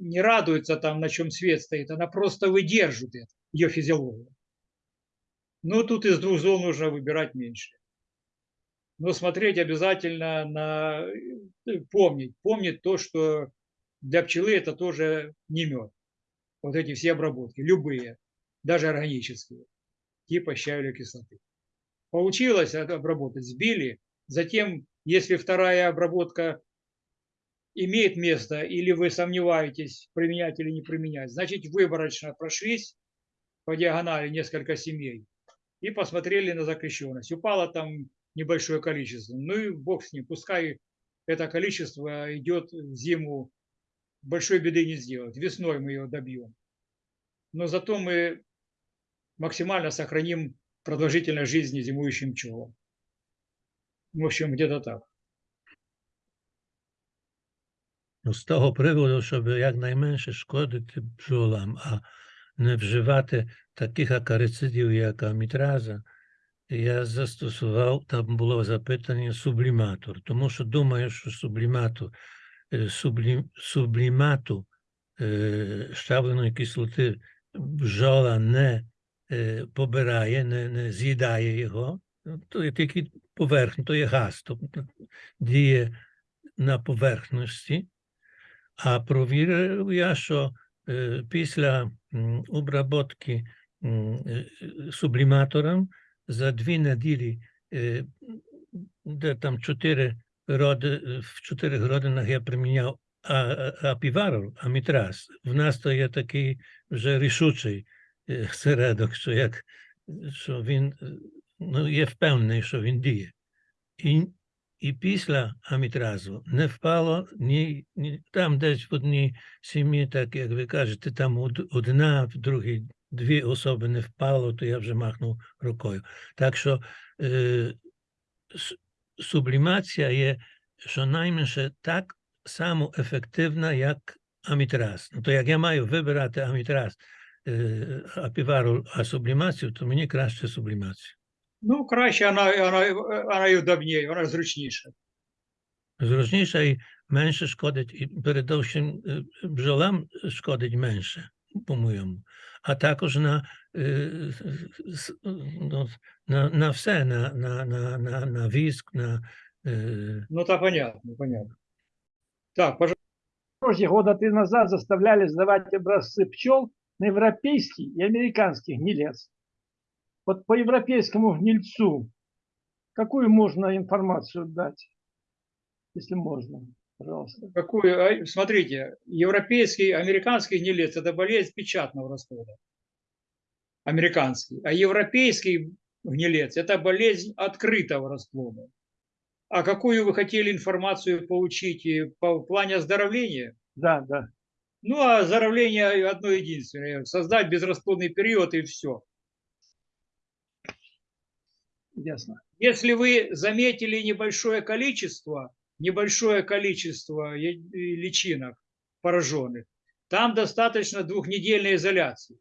не радуется там, на чем свет стоит, она просто выдержит это, ее физиологию. Но тут из двух зол нужно выбирать меньше. Но смотреть обязательно на, помнить, помнить то, что для пчелы это тоже не мед. Вот эти все обработки, любые. даже органические, типа щавелевой кислоты. Получилось обработать, сбили, затем, если вторая обработка имеет место, или вы сомневаетесь, применять или не применять, значит, выборочно прошлись по диагонали несколько семей и посмотрели на закрещенность. Упало там небольшое количество. Ну и бог с ним, пускай это количество идет в зиму, большой беды не сделать. Весной мы ее добьем. Но зато мы максимально сохраним продолжительность жизни зимующим пчелам. В общем, где-то так. Ну, з того приводу, щоб якнайменше шкодити бджолам, а не вживати таких акарицидів, як амітраза, я застосував, там було запитання субліматор, тому що думаю, що сублімату, е, сублі, сублімату е, щавленої кислоти бджола не е, побирає, не, не з'їдає його, Ну, то є тільки поверхня, то є газ, тобто діє на поверхності. А провірив я, що е, після обработки е, е, субліматором за дві неділі, е, де там чотири роди, е, в чотирих родинах я приміняв а- а- апіварол, амітраз. В нас то є такий вже рішучий е, середок, що як що він е, ну, є впевнений, що він діє. І, і після амітразу не впало ні, ні там десь в одній сім'ї, так як ви кажете, там одна, в другій дві особи не впало, то я вже махнув рукою. Так що е, с- сублімація є щонайменше так само ефективна, як амітраз. Ну, то як я маю вибирати амітраз, е, апівару, а сублімацію, то мені краще сублімацію. Ну, краще вона, вона, вона і удобніше, вона зручніша. Зручніше і менше шкодить, і передовсім е, бджолам шкодить менше, По-моєму. А також на, е, с- ну, на, на все, на, на, на, на, на віск, на е, Ну, так понятно, понятно. Так, пожалуйста. Года три назад заставляли сдавать образцы пчел на европейский и американский гнилец. Вот по европейскому гнильцу какую можно информацию дать, если можно, пожалуйста. Какую, а, смотрите, европейский, американский гнилец – это болезнь печатного расплода. Американский. А европейский гнилец – это болезнь открытого расплода. А какую вы хотели информацию получить и по плане оздоровления? Да, да. Ну, а оздоровление одно единственное – создать безрасплодный период и все. Ясно. Если вы заметили небольшое количество, небольшое количество личинок пораженных, там достаточно двухнедельной изоляции.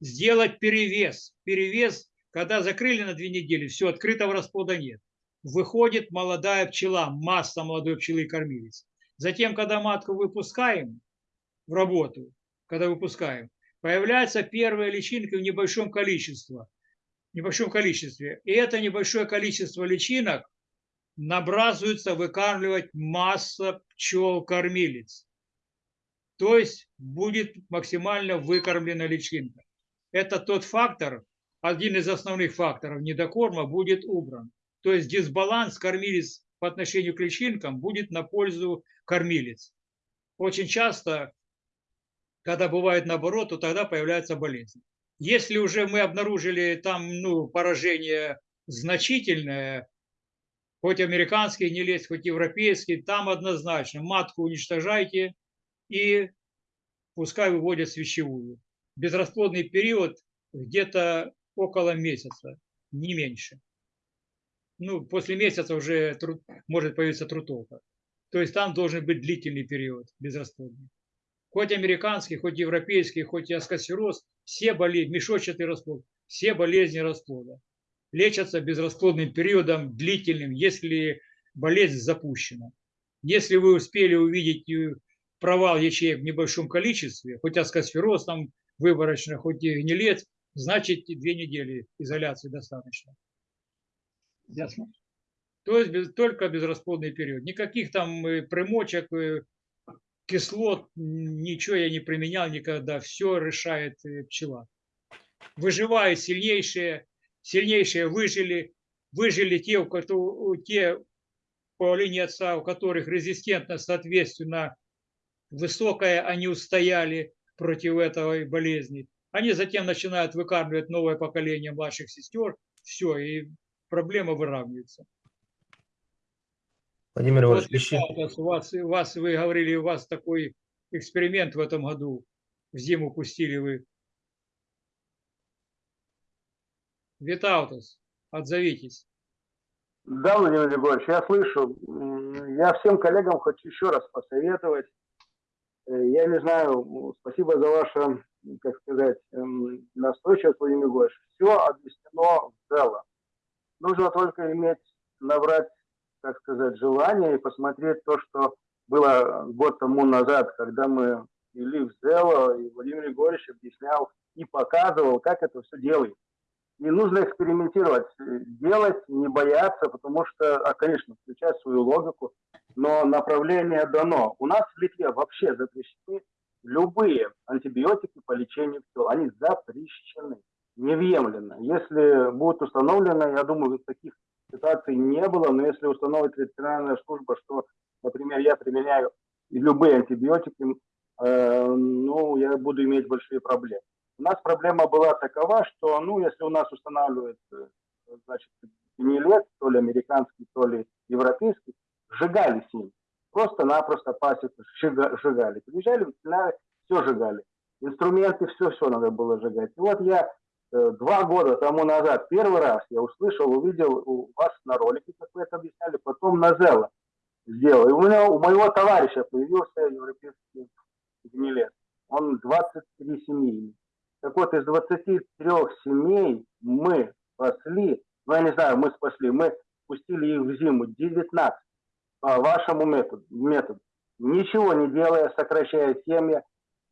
Сделать перевес. Перевес, когда закрыли на две недели, все, открытого расплода нет. Выходит молодая пчела, масса молодой пчелы кормилец. Затем, когда матку выпускаем в работу, когда выпускаем, появляется первая личинка в небольшом количестве небольшом количестве. И это небольшое количество личинок набрасывается выкармливать масса пчел-кормилец. То есть будет максимально выкормлена личинка. Это тот фактор, один из основных факторов недокорма будет убран. То есть дисбаланс кормилец по отношению к личинкам будет на пользу кормилец. Очень часто, когда бывает наоборот, то тогда появляется болезнь. Если уже мы обнаружили там ну, поражение значительное, хоть американский не лезь, хоть европейский, там однозначно матку уничтожайте и пускай выводят свящевую. Безрасплодный период где-то около месяца, не меньше. Ну, после месяца уже тру- может появиться трутовка. То есть там должен быть длительный период безрасплодный. Хоть американский, хоть европейский, хоть и аскосфероз, все болезни, мешочатый расплод, все болезни расплода лечатся безрасплодным периодом длительным, если болезнь запущена. Если вы успели увидеть э, провал ячеек в небольшом количестве, хоть аскосфероз там выборочно, хоть и гнилец, значит две недели изоляции достаточно. Ясно. То есть без- только безрасплодный период. Никаких там э, примочек, э, кислот, ничего я не применял никогда. Все решает пчела. выживают сильнейшие, сильнейшие выжили, выжили те, у которых, те по линии отца, у которых резистентность, соответственно, высокая, они устояли против этой болезни. Они затем начинают выкармливать новое поколение младших сестер, все, и проблема выравнивается. Владимир Вот, Іванович, ще... Виталий, у вас, у вас, вы говорили, у вас такой эксперимент в этом году. В зиму пустили вы. Витаутас, отзовитесь. Да, Владимир Григорьевич, я слышу. Я всем коллегам хочу еще раз посоветовать. Э, Я не знаю, спасибо за ваше, как сказать, эм, настойчивость, Владимир Григорьевич. Все объяснено в целом. Нужно только иметь, набрать, так сказать, желание и посмотреть то, что было год тому назад, когда мы вели в Зело, и Владимир Егорович объяснял и показывал, как это все делается. И нужно экспериментировать, э, делать, не бояться, потому что, а, конечно, включать свою логику, но направление дано. У нас в Литве вообще запрещены любые антибиотики по лечению пчел. Они запрещены, невъемленно. Если будет установлено, я думаю, таких ситуаций не было, но если установит ветеринарная служба, что, например, я применяю любые антибиотики, э, ну, я буду иметь большие проблемы. У нас проблема была такова, что, ну, если у нас устанавливают, э, значит, гнилец, то ли американский, то ли европейский, сжигали с ним. Просто-напросто пасеку сжига- сжигали. Приезжали, все сжигали. Инструменты, все-все надо было сжигать. И вот я э, два года тому назад первый раз я услышал, увидел у вас на ролике, как вы это объясняли, потом на Зело сделал. И у, меня, у моего товарища появился европейский гнилец. Он 23 семьи. Так вот, из 23 семей мы спасли, ну, я не знаю, мы спасли, мы пустили их в зиму 19 по вашему методу, методу. Ничего не делая, сокращая семьи,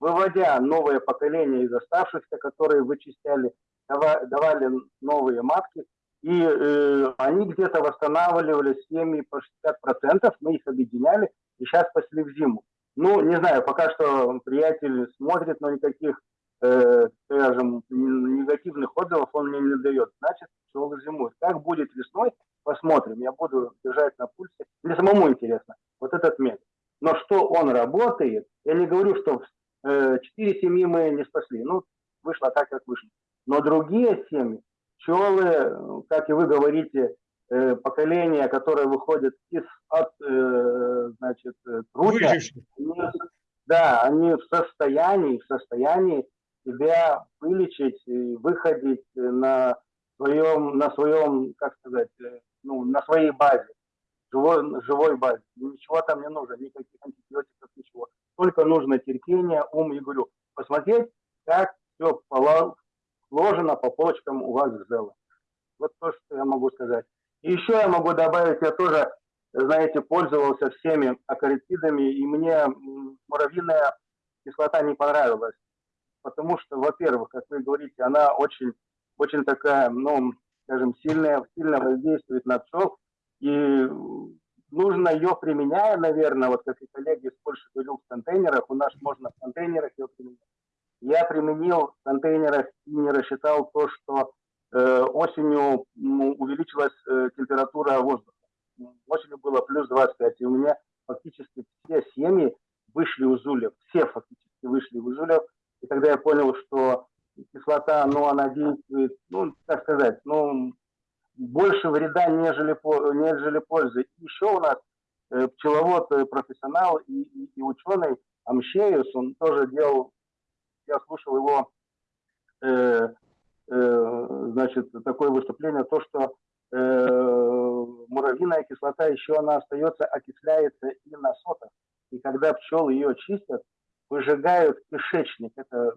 выводя новое поколение из оставшихся, которые вычисляли, дава- давали новые матки, и э, они где-то восстанавливали семьи по 60%, мы их объединяли, и сейчас спасли в зиму. Ну, не знаю, пока что приятель смотрит, но никаких, э, скажем, негативных отзывов он мне не дает. Значит, пчелы зимуют. Как будет весной, посмотрим. Я буду держать на пульсе. Мне самому интересно, вот этот метод. Но что он работает, я не говорю, что э, четыре семьи мы не спасли. Ну, вышло так, как вышло. Но другие семьи, пчелы, как и вы говорите, э, поколение, которое выходит из от, э, значит, труда, они- да, они в состоянии, в состоянии себя вылечить и выходить э, на своем, на своем, как сказать, э, ну, на своей базе, живой, живой базе. Ничего там не нужно, никаких антибиотиков, ничего. Только нужно терпение, ум, и говорю, посмотреть, как все положено по полочкам у вас в Зело. Вот то, что я могу сказать. И еще я могу добавить, я тоже, знаете, пользовался всеми акаритидами, и мне муравьиная кислота не понравилась. Потому что, во-первых, как вы говорите, она очень, очень такая, ну, скажем, сильная, сильно воздействует на пчел. И нужно ее применяя, наверное, вот как и коллеги из Польши говорил, в контейнерах, у нас можно в контейнерах ее применять. Я применил в контейнерах и не рассчитал то, что э, осенью ну, увеличилась э, температура воздуха. Осенью было плюс 25, и у меня фактически все семьи вышли из ульев, все фактически вышли из ульев. И когда я понял, что кислота, ну, она действует, ну, как сказать, ну, больше вреда, нежели, нежели пользы. Еще у нас э, пчеловод, э, профессионал и, и, и ученый Амшеюс, он тоже делал, я слушал его, э, э, значит, такое выступление, то, что э, муравьиная кислота еще она остается, окисляется и на сотах. И когда пчелы ее чистят, выжигают кишечник. Это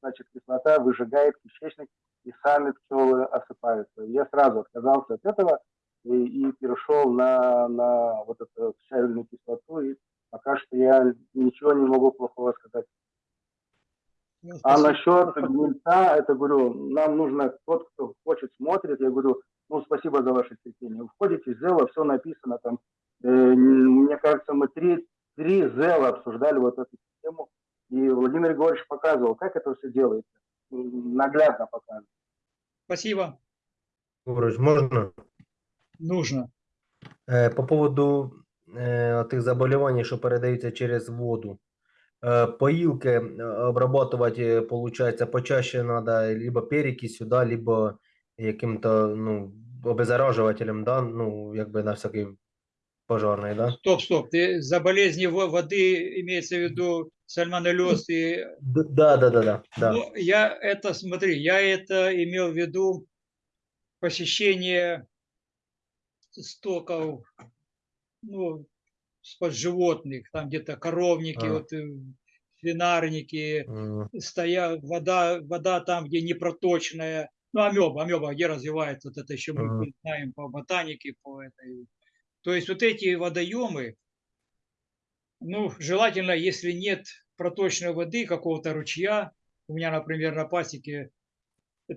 значит кислота выжигает кишечник, и сами пчелы осыпаются. Я сразу отказался от этого и, и перешел на, на вот эту щавельную кислоту. И пока что я ничего не могу плохого сказать. Ну, А насчет гнильца, это говорю, нам нужно, тот, кто хочет, смотрит, я говорю, ну, спасибо за ваше терпение. Вы входите в Зело, все написано там. Э, мне кажется, мы три, три Зела обсуждали вот эту тему, и Владимир Григорьевич показывал, как это все делается. наглядно покажет. Спасибо. Григорович, можна? Нужно. Е, По поводу е, тих заболівань, що передаються через воду. Е, обрабатувати, виходить, почаще треба либо перекисью, да, либо яким-то ну, обеззаражувателем, да, ну, якби на всякий пожарний, да? Стоп, стоп. Ты за болезни во- воды имеется в виду сальмонеллез и Да, да, да, да. да. Ну, я это, смотри, я это имел в виду посещение стоков, ну, под животных, там где-то коровники, А. вот, э, свинарники, М, стоя, вода, вода там, где непроточная, ну, амеба, амеба, где развивается, вот это еще мы знаем по ботанике, по этой. То есть вот эти водоемы, ну, желательно, если нет проточной воды, какого-то ручья, у меня, например, на пасеке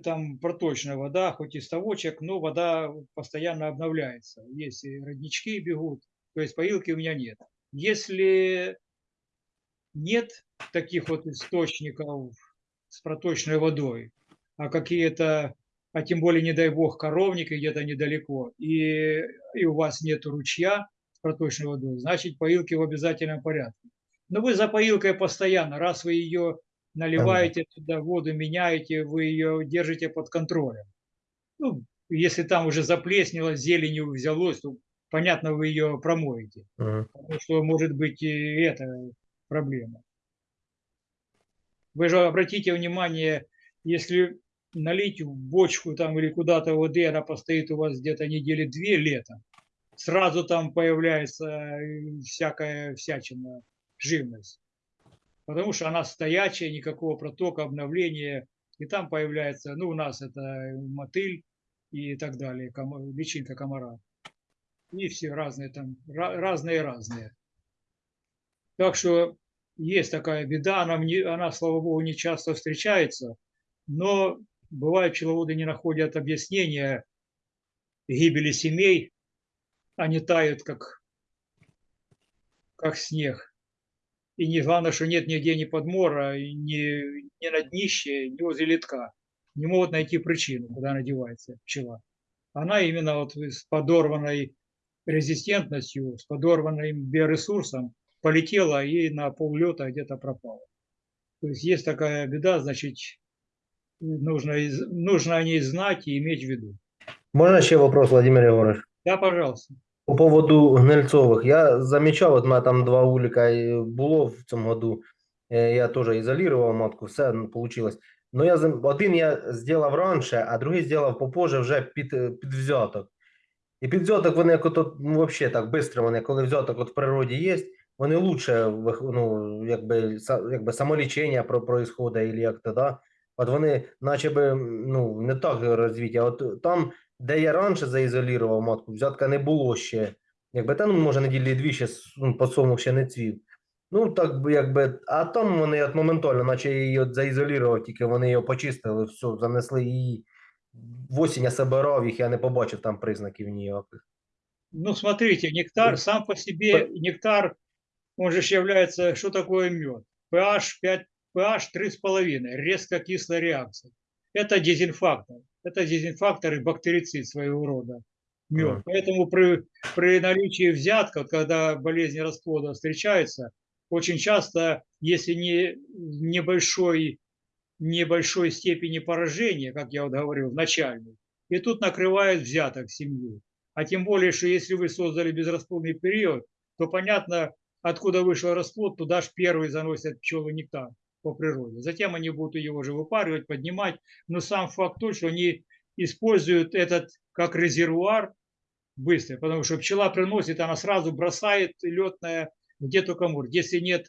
там проточная вода, хоть и ставочек, но вода постоянно обновляется. Есть роднички бегут, то есть поилки у меня нет. Если нет таких вот источников с проточной водой, а какие-то, а тем более, не дай бог, коровники где-то недалеко, и, и у вас нет ручья с проточной водой, значит, поилки в обязательном порядке. Но вы за поилкой постоянно, раз вы ее наливаете туда воду, меняете, вы ее держите под контролем. Ну, если там уже заплеснело, зеленью взялось, то, понятно, вы ее промоете. мгм. Потому что может быть и это проблема. Вы же обратите внимание, если налить в бочку там или куда-то воды, она постоит у вас где-то недели две летом, сразу там появляется э, всякая всячина, живность. Потому что она стоячая, никакого протока, обновления. И там появляется, ну, у нас это мотыль и так далее, комо- личинка комара. И все разные там, ра- разные-разные. Так что есть такая беда, она, мне, она, слава богу, не часто встречается, но бывает, пчеловоды не находят объяснения гибели семей, они тают, как, как снег. И не главное, что нет нигде ни подмора, ни, ни на днище, ни возле литка. Не могут найти причину, куда она девается, пчела. Она именно вот с подорванной резистентностью, с подорванным биоресурсом полетела и на поллета где-то пропала. То есть есть такая беда, значит, нужно, из- нужно о ней знать и иметь в виду. Можна ще вопрос, Владимир Єгорович? Да, пожалуйста. По поводу гнильцових. Я замічав, от у мене там два уліка і було в цьому году. Е, Я теж ізолював матку, все вийшло. Ну, я зам- один я зробив раніше, а другий зробив попозже вже під, е, під взяток. І під взяток вони як ото, ну, взагалі так швидко, вони, коли взяток от в природі є, вони лучше, вих- ну, якби, са- якби самолічення про, происходить, або як то, да? От вони, наче би, ну, не так розвиті, а от там, де я раніше заізолював матку, взятка не було ще. Якби та, ну, може, неділі дві ще ну, ще не цвів. Ну, так би, якби, а там вони от моментально, наче її от заізолював, тільки вони його почистили, все, занесли її. В осінь я собирав їх, я не побачив там признаків ніяких. Ну, смотрите, нектар сам по себе, нектар, он же ж является, что такое мед? pH 5, pH 3,5, резко кислая реакция. Это дезинфактор. Это дезинфактор и бактерицид своего рода. Мед. Поэтому при, при наличии взятка, когда болезни расплода встречаются, очень часто, если не небольшой, небольшой степени поражения, как я вот говорил, начальной, и тут накрывает взяток семью. А тем более, что если вы создали безрасплодный период, то понятно, откуда вышел расплод, туда же первый заносят пчелы нектар по природе. Затем они будут его же выпаривать, поднимать. Но сам факт тот, что они используют этот как резервуар быстро, потому что пчела приносит, она сразу бросает летное где только может. Если нет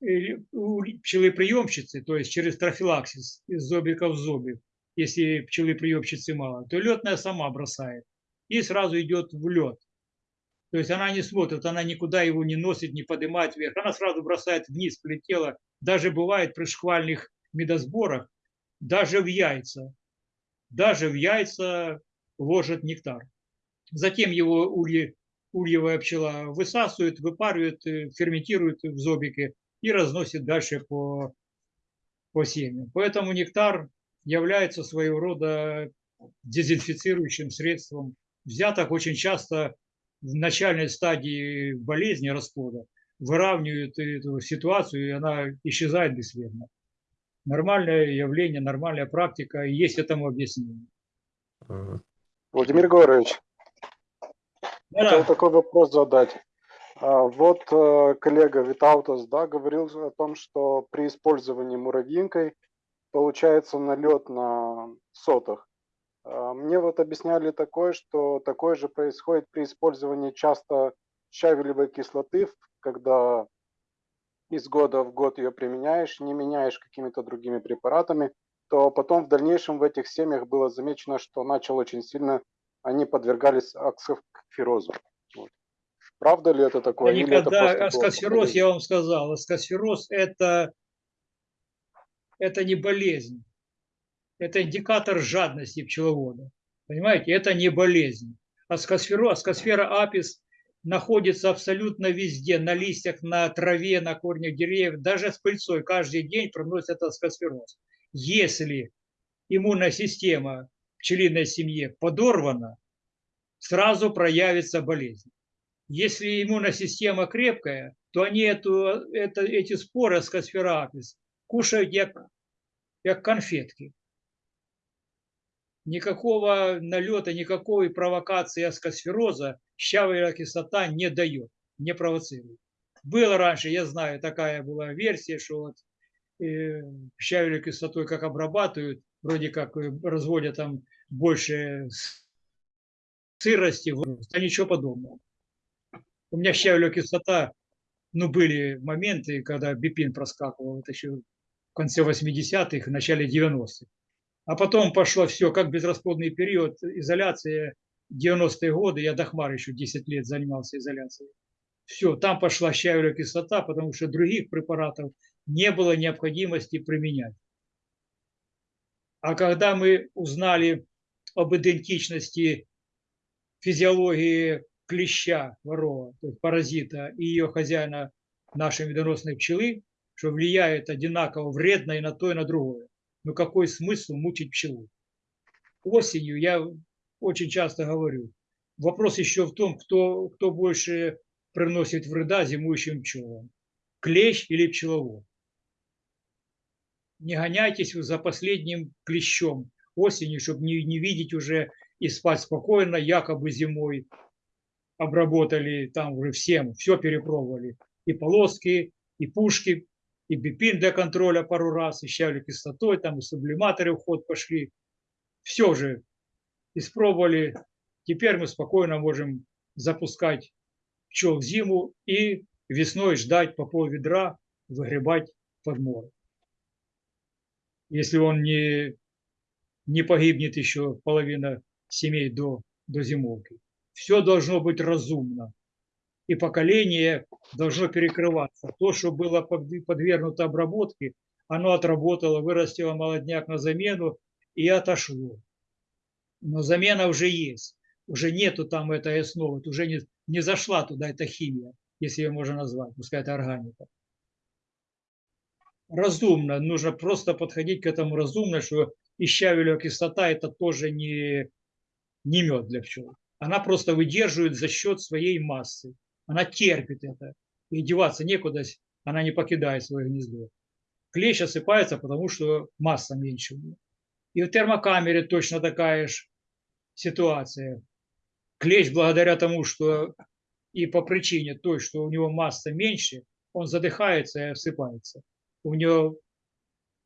э, у пчелы приемщицы, то есть через трофилаксис из зобика в зобик, если пчелы приемщицы мало, то летная сама бросает и сразу идет в лед. То есть она не смотрит, она никуда его не носит, не поднимает вверх. Она сразу бросает вниз, полетела. Даже бывает при шквальных медосборах, даже в яйца. Даже в яйца ложит нектар. Затем его ульи, ульевая пчела высасывает, выпаривает, э, ферментирует в зобике и разносит дальше по, по семьям. Поэтому нектар является своего рода дезинфицирующим средством. Взяток очень часто в начальной стадии болезни расплода выравнивают эту ситуацию, и она исчезает бесследно. Нормальное явление, нормальная практика, и есть этому объяснение. Владимир Егорович, Да, хотел такой вопрос задать. А, Вот э, коллега Витаутас да, говорил о том, что при использовании муравьинкой получается налет на сотах. А, Мне вот объясняли такое, что такое же происходит при использовании часто щавелевой кислоты, когда из года в год ее применяешь, не меняешь какими-то другими препаратами, то потом в дальнейшем в этих семьях было замечено, что начал очень сильно, они подвергались аксоферозу. Вот. Правда ли это такое? Я это никогда аскосфероз, совпадение? я вам сказал, аскосфероз это, это не болезнь, это индикатор жадности пчеловода. Понимаете, это не болезнь. Аскосферо, аскосфера апис находится абсолютно везде, на листьях, на траве, на корнях деревьев, даже с пыльцой каждый день проносит аскосфероз. Если иммунная система пчелиной семье подорвана, сразу проявится болезнь. Если иммунная система крепкая, то они эту, это, эти споры аскосфера апис кушают як, як конфетки. Никакого налета, никакой провокации аскосфероза щавелевая кислота не дает, не провоцирует. Было раньше, я знаю, такая была версия, что вот э, кислотой как обрабатывают, вроде как э, разводят там больше сырости, вот, а ничего подобного. У меня щавелевая кислота, ну, были моменты, когда бипин проскакивал, это еще в конце 80-х, в начале 90-х. А потом пошло все, как безрасплодный период, изоляция, 90-е годы, я до хмар еще 10 лет занимался изоляцией. Все, там пошла щавелевая кислота, потому что других препаратов не было необходимости применять. А когда мы узнали об идентичности физиологии клеща ворова, то есть паразита, и ее хозяина нашей медоносной пчелы, что влияет одинаково вредно и на то, и на другое. Ну какой смысл мучить пчелу? Осенью я очень часто говорю, вопрос еще в том, кто, кто больше приносит вреда зимующим пчелам. Клещ или пчеловод? Не гоняйтесь за последним клещом осенью, чтобы не, не видеть уже и спать спокойно, якобы зимой обработали там уже всем, все перепробовали. И полоски, и пушки, и бипин для контроля пару раз, и щавли кислотой, там и сублиматоры в пошли. Все же испробовали. Теперь мы спокойно можем запускать пчел в зиму и весной ждать по пол ведра, выгребать подмор. Если он не, не погибнет еще половина семей до, до зимовки. Все должно быть разумно. И поколение должно перекрываться. То, что было под- подвергнуто обработке, оно отработало, вырастило молодняк на замену и отошло. Но замена уже есть. Уже нету там этой основы, уже не, не зашла туда эта химия, если ее можно назвать, пускай это органика. Разумно, нужно просто подходить к этому разумно, что и щавелевая кислота это тоже не, не мед для пчел. Она просто выдерживает за счет своей массы. Она терпит это. И деваться некуда, она не покидает свое гнездо. Клещ осыпается, потому что масса меньше. И в термокамере точно такая же ситуация. Клещ благодаря тому, что и по причине той, что у него масса меньше, он задыхается и осыпается. У него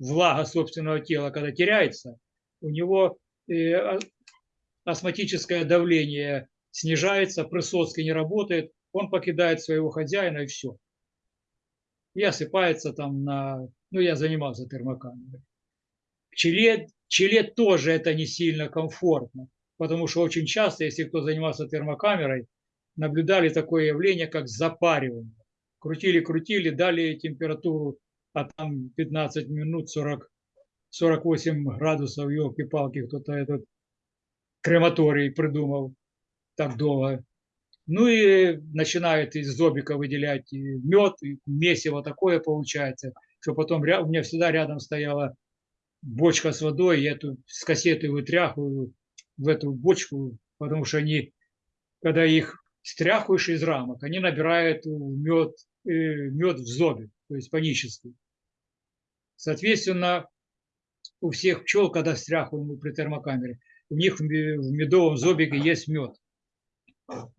влага собственного тела, когда теряется, у него э, астматическое давление снижается, присоски не работает, он покидает своего хозяина и все. И осыпается там на... Ну, я занимался термокамерой. Пчеле, пчеле тоже это не сильно комфортно, потому что очень часто, если кто занимался термокамерой, наблюдали такое явление, как запаривание. Крутили-крутили, дали температуру, а там 15 минут 40, 48 градусов, елки-палки, кто-то этот крематорий придумал так долго. Ну и начинает из зобика выделять мед, месиво такое получается. что потом у меня всегда рядом стояла бочка с водой, я эту с кассеты вытряхиваю в эту бочку, потому что они, когда их стряхиваешь из рамок, они набирают мед, мед в зобе, то есть панический. Соответственно, у всех пчел, когда стряхиваем при термокамере, у них в медовом зобике есть мед.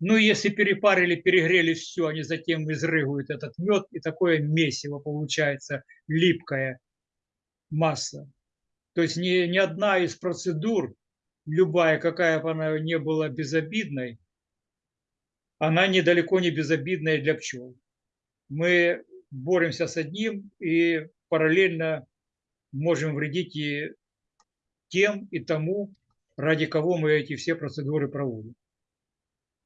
Ну, если перепарили, перегрели все, они затем изрыгивают этот мед, и такое месиво получается, липкая масса. То есть ни, ни одна из процедур, любая, какая бы она ни была безобидной, она недалеко не безобидная для пчел. Мы боремся с одним и параллельно можем вредить и тем, и тому, ради кого мы эти все процедуры проводим.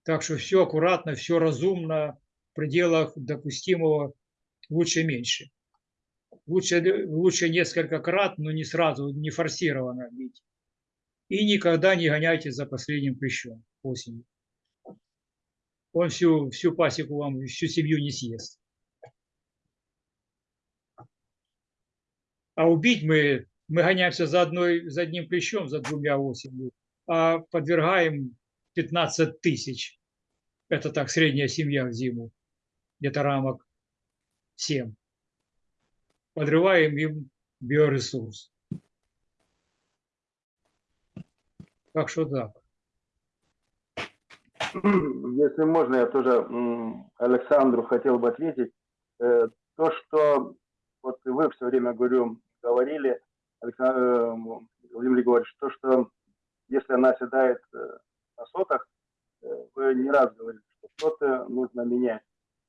Так что все аккуратно, все разумно, в пределах допустимого, лучше меньше. Лучше, лучше несколько крат, но не сразу, не форсированно бить. И никогда не гоняйте за последним клещом осенью. Он всю, всю пасеку вам, всю семью не съест. А убить мы, мы гоняемся за, одной, за одним клещом, за двумя осенью, а подвергаем 15 тысяч. Это так, средняя семья в зиму. Где-то рамок 7. Подрываем им биоресурс. Так что так. Если можно, я тоже Александру хотел бы ответить. Э, То, что вот вы все время, говорю, говорили, Александр, э, Владимир Григорьевич, то, что если она седает э, на сотах, вы не раз говорили, что соты нужно менять,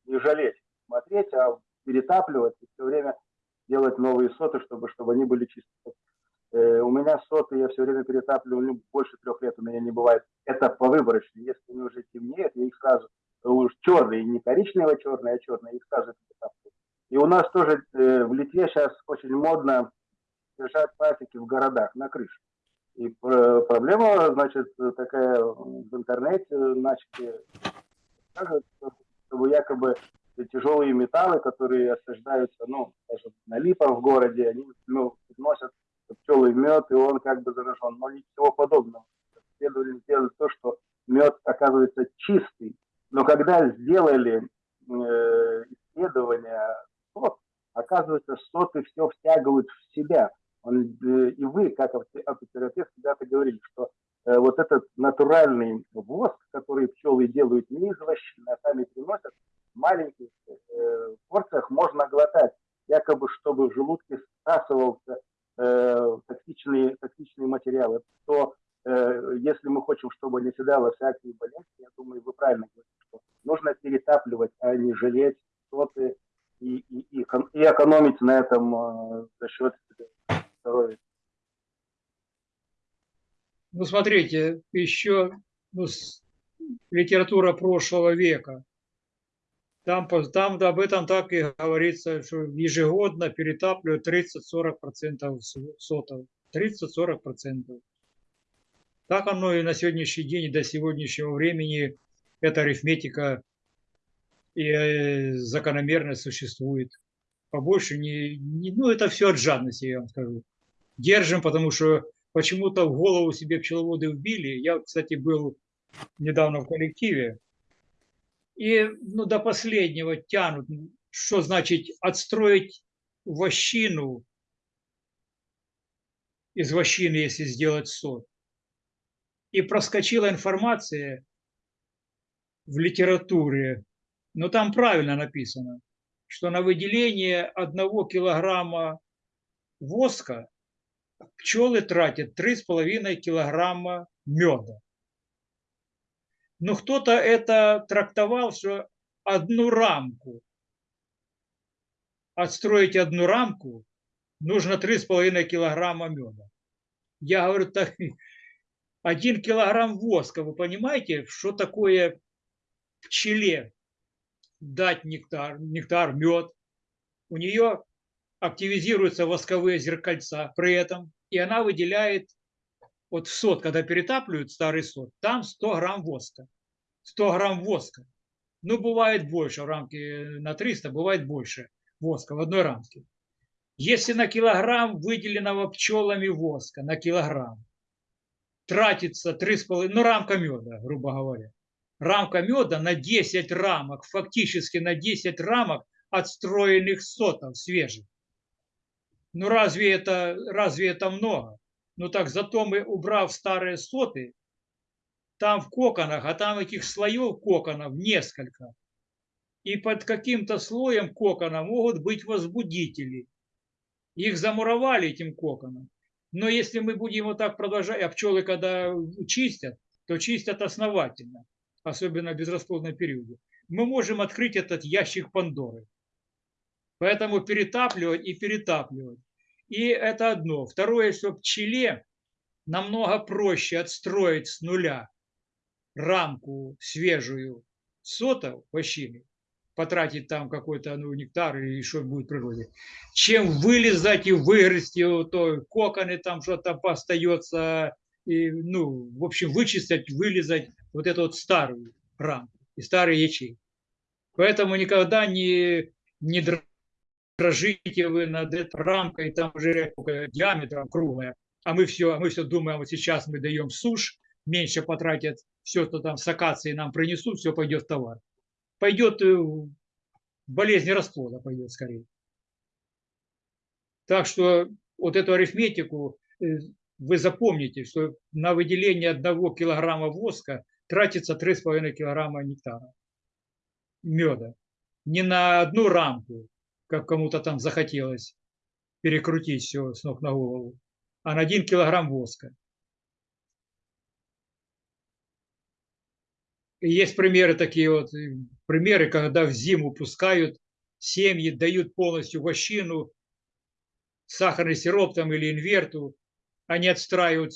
не жалеть, смотреть, а перетапливать и все время делать новые соты, чтобы, чтобы они были чистые. Э, У меня соты я все время перетапливаю, ну, больше трех лет у меня не бывает. Это по выборочно. Если они уже темнеют, я их сразу уж черные, не коричнево-черные, а черные, их сразу перетапливаю. И у нас тоже э, в Литве сейчас очень модно держать пасеки в городах, на крыше. И пр- проблема, значит, такая в интернете начали чтобы якобы тяжелые металлы, которые осаждаются, ну, даже на липах в городе, они ну, носят пчелы мед, и он как бы заражен. Но ничего подобного. Исследователи сделали то, что мед оказывается чистый. Но когда сделали э, исследования сот, оказывается, соты все втягивают в себя. Э, и вы, как апотерапевт, когда-то говорили, что э, вот этот натуральный воск, который пчелы делают не из вощины, а сами приносят, в маленьких э, порциях можно глотать, якобы чтобы в желудке всасывался токсичные, токсичные материалы, то если мы хотим, чтобы не седало всякие болезни, я думаю, вы правильно говорите, что нужно перетапливать, а не жалеть соты и, и, и, и экономить на этом за счет здоровья. Ну, смотрите, еще ну, литература прошлого века. Там, там об этом так и говорится, что ежегодно перетапливают 30-40% с- сотов. 30-40%. Так оно и на сегодняшний день, и до сегодняшнего времени эта арифметика и э, закономерность существует. Побольше не, не- ну это все от жадности, я вам скажу. Держим, потому что почему-то в голову себе пчеловоды вбили. Я, кстати, был недавно в коллективе. И ну, до последнего тянут. Что значит отстроить вощину из вощины, если сделать сот. И проскочила информация в литературе, но там правильно написано, что на выделение одного килограмма воска пчелы тратят 3,5 килограмма меда. Но кто-то это трактовал, что одну рамку, отстроить одну рамку, нужно 3,5 килограмма меда. Я говорю, так, один килограмм воска, вы понимаете, что такое пчеле дать нектар, нектар, мед? У нее активизируются восковые зеркальца при этом, и она выделяет вот в сот, когда перетапливают старый сот, там 100 грамм воска. 100 грамм воска. Ну, бывает больше, в рамке на 300 бывает больше воска в одной рамке. Если на килограмм выделенного пчелами воска, на килограмм, тратится 3,5, ну рамка меда, грубо говоря, рамка меда на 10 рамок, фактически на 10 рамок отстроенных сотов свежих. Ну разве это, разве это много? Ну так зато мы, убрав старые соты, там в коконах, а там этих слоев коконов несколько. И под каким-то слоем кокона могут быть возбудители. Их замуровали этим коконом. Но если мы будем вот так продолжать, а пчелы когда чистят, то чистят основательно, особенно в безрасплодном периоде, мы можем открыть этот ящик Пандоры. Поэтому перетапливать и перетапливать. И это одно. Второе, что пчеле намного проще отстроить с нуля рамку свежую сотов вощины, потратить там какой-то ну, нектар или что будет в природе, чем вылезать и выгрызти вот то коконы, там что-то остается, и, ну, в общем, вычистить, вылезать вот эту вот старую рамку и старые ячейки. Поэтому никогда не, не дрожите вы над этой рамкой, там уже диаметром круглая, а мы все, а мы все думаем, вот сейчас мы даем сушь, меньше потратят, все, что там с акацией нам принесут, все пойдет в товар. Пойдет э, болезнь расплода, пойдет скорее. Так что вот эту арифметику э, вы запомните, что на выделение одного килограмма воска тратится 3,5 килограмма нектара, меда. Не на одну рамку, как кому-то там захотелось перекрутить все с ног на голову, а на один килограмм воска. И есть примеры такие вот, примеры, когда в зиму пускают семьи, дают полностью вощину, сахарный сироп там или инверту, они отстраивают,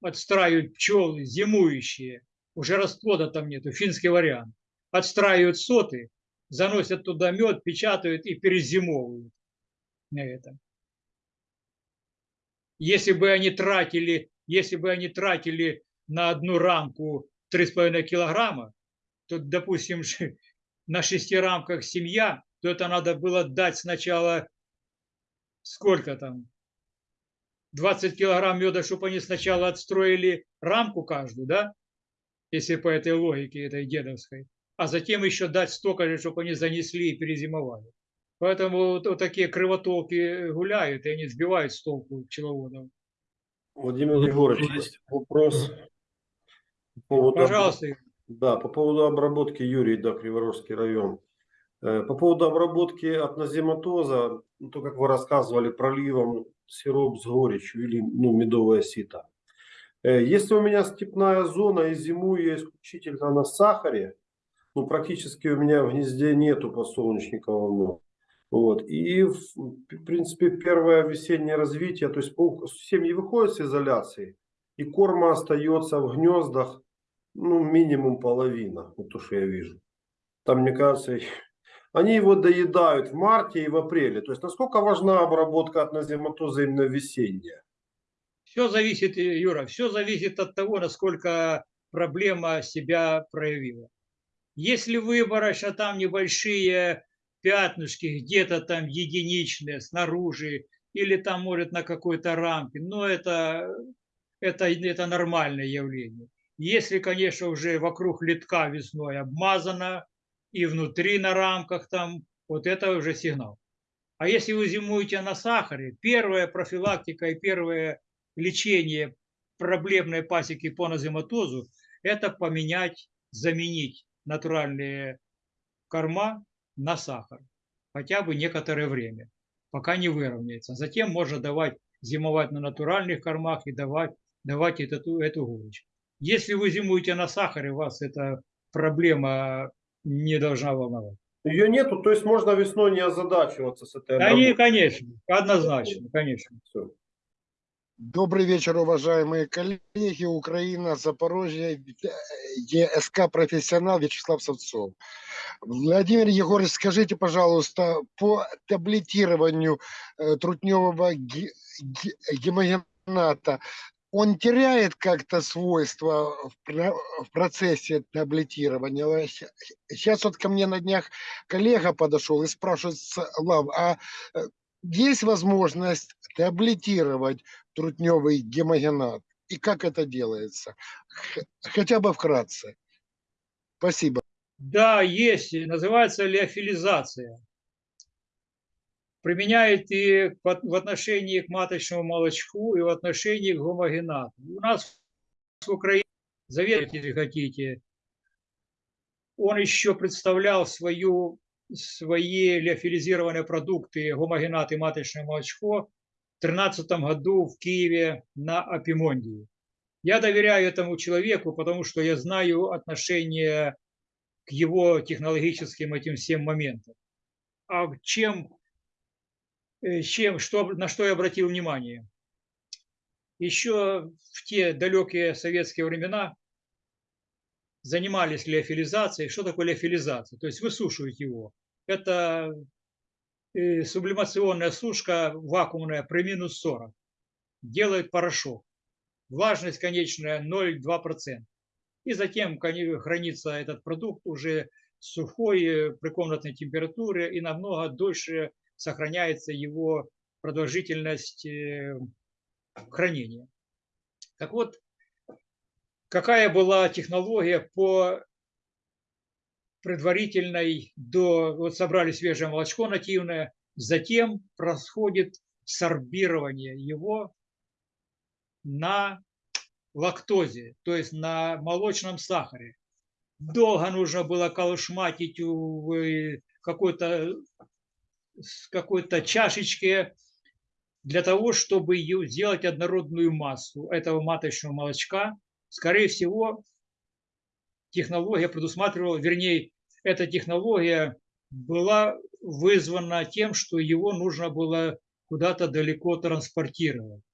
отстраивают пчелы зимующие, уже расплода там нету, финский вариант. Отстраивают соты, заносят туда мед, печатают и перезимовывают на этом. Если бы они тратили, если бы они тратили на одну рамку 3,5 килограмма, то, допустим, на шести рамках семья, то это надо было дать сначала сколько там, 20 килограмм меда, чтобы они сначала отстроили рамку каждую, да, если по этой логике, этой дедовской, а затем еще дать столько же, чтобы они занесли и перезимовали. Поэтому вот, вот такие кривотолки гуляют, и они сбивают с толку пчеловодов. Владимир Егорович, есть вопрос. По поводу, Пожалуйста. Да, по поводу обработки Юрий, да, Криворожский район. Э, По поводу обработки от назематоза, ну, то, как вы рассказывали, проливом сироп с горечью или ну, медовое сито. Э, Если у меня степная зона и зимую я исключительно на сахаре, ну, практически у меня в гнезде нету подсолнечникового Вот. И, в принципе, первое весеннее развитие, то есть пол- семьи выходят с изоляции, и корма остается в гнездах, ну, минимум половина, вот то, что я вижу. Там, мне кажется, они его доедают в марте и в апреле. То есть, насколько важна обработка от назематоза именно весенняя? Все зависит, Юра, все зависит от того, насколько проблема себя проявила. Если выборочно там небольшие пятнышки, где-то там единичные снаружи, или там, может, на какой-то рамке, но это, это, это нормальное явление. Если, конечно, уже вокруг литка весной обмазано, и внутри на рамках там, вот это уже сигнал. А если вы зимуете на сахаре, первая профилактика и первое лечение проблемной пасеки по назематозу – это поменять, заменить натуральные корма на сахар. Хотя бы некоторое время, пока не выровняется. Затем можно давать, зимовать на натуральных кормах и давать, давать эту, эту горечь. Если вы зимуете на сахаре, вас эта проблема не должна волновать. Ее нету, то есть можно весной не озадачиваться с этой Они, обработкой. конечно, однозначно, конечно. Всё. Добрый вечер, уважаемые коллеги. Украина, Запорожье, ЕСК «Профессионал» Вячеслав Савцов. Владимир Егорович, скажите, пожалуйста, по таблетированию э, трутневого гемогената, он теряет как-то свойства в, про- в процессе таблетирования? Сейчас вот ко мне на днях коллега подошел и спрашивает, Слав, а э, есть возможность таблетировать трутневый гемогенат? И как это делается? Хотя бы вкратце. Спасибо. Да, есть, называется леофилизация. Применяет и в отношении к маточному молочку, и в отношении к гомогенату. У нас в Украине, заверьте, если хотите, он еще представлял свою, свои леофилизированные продукты, гомогенат и маточное молочко в 2013 году в Киеве на Апимондии. Я доверяю этому человеку, потому что я знаю отношение к его технологическим этим всем моментам. А чем, э, чем что, на что я обратил внимание? Еще в те далекие советские времена занимались леофилизацией. Что такое леофилизация? То есть высушивать его. Это э, сублимационная сушка вакуумная при минус 40. Делает порошок. Влажность конечная 0,2%. И затем хранится этот продукт уже сухой э, при комнатной температуре и намного дольше сохраняется его продолжительность э, хранения. Так вот, какая была технология по предварительной до вот собрали свежее молочко нативное, затем происходит сорбирование его на лактозе, то есть на молочном сахаре. Долго нужно было колышматить в какой-то какой-то чашечке для того, чтобы ее сделать однородную массу этого маточного молочка. Скорее всего, технология предусматривала, вернее, эта технология была вызвана тем, что его нужно было куда-то далеко транспортировать.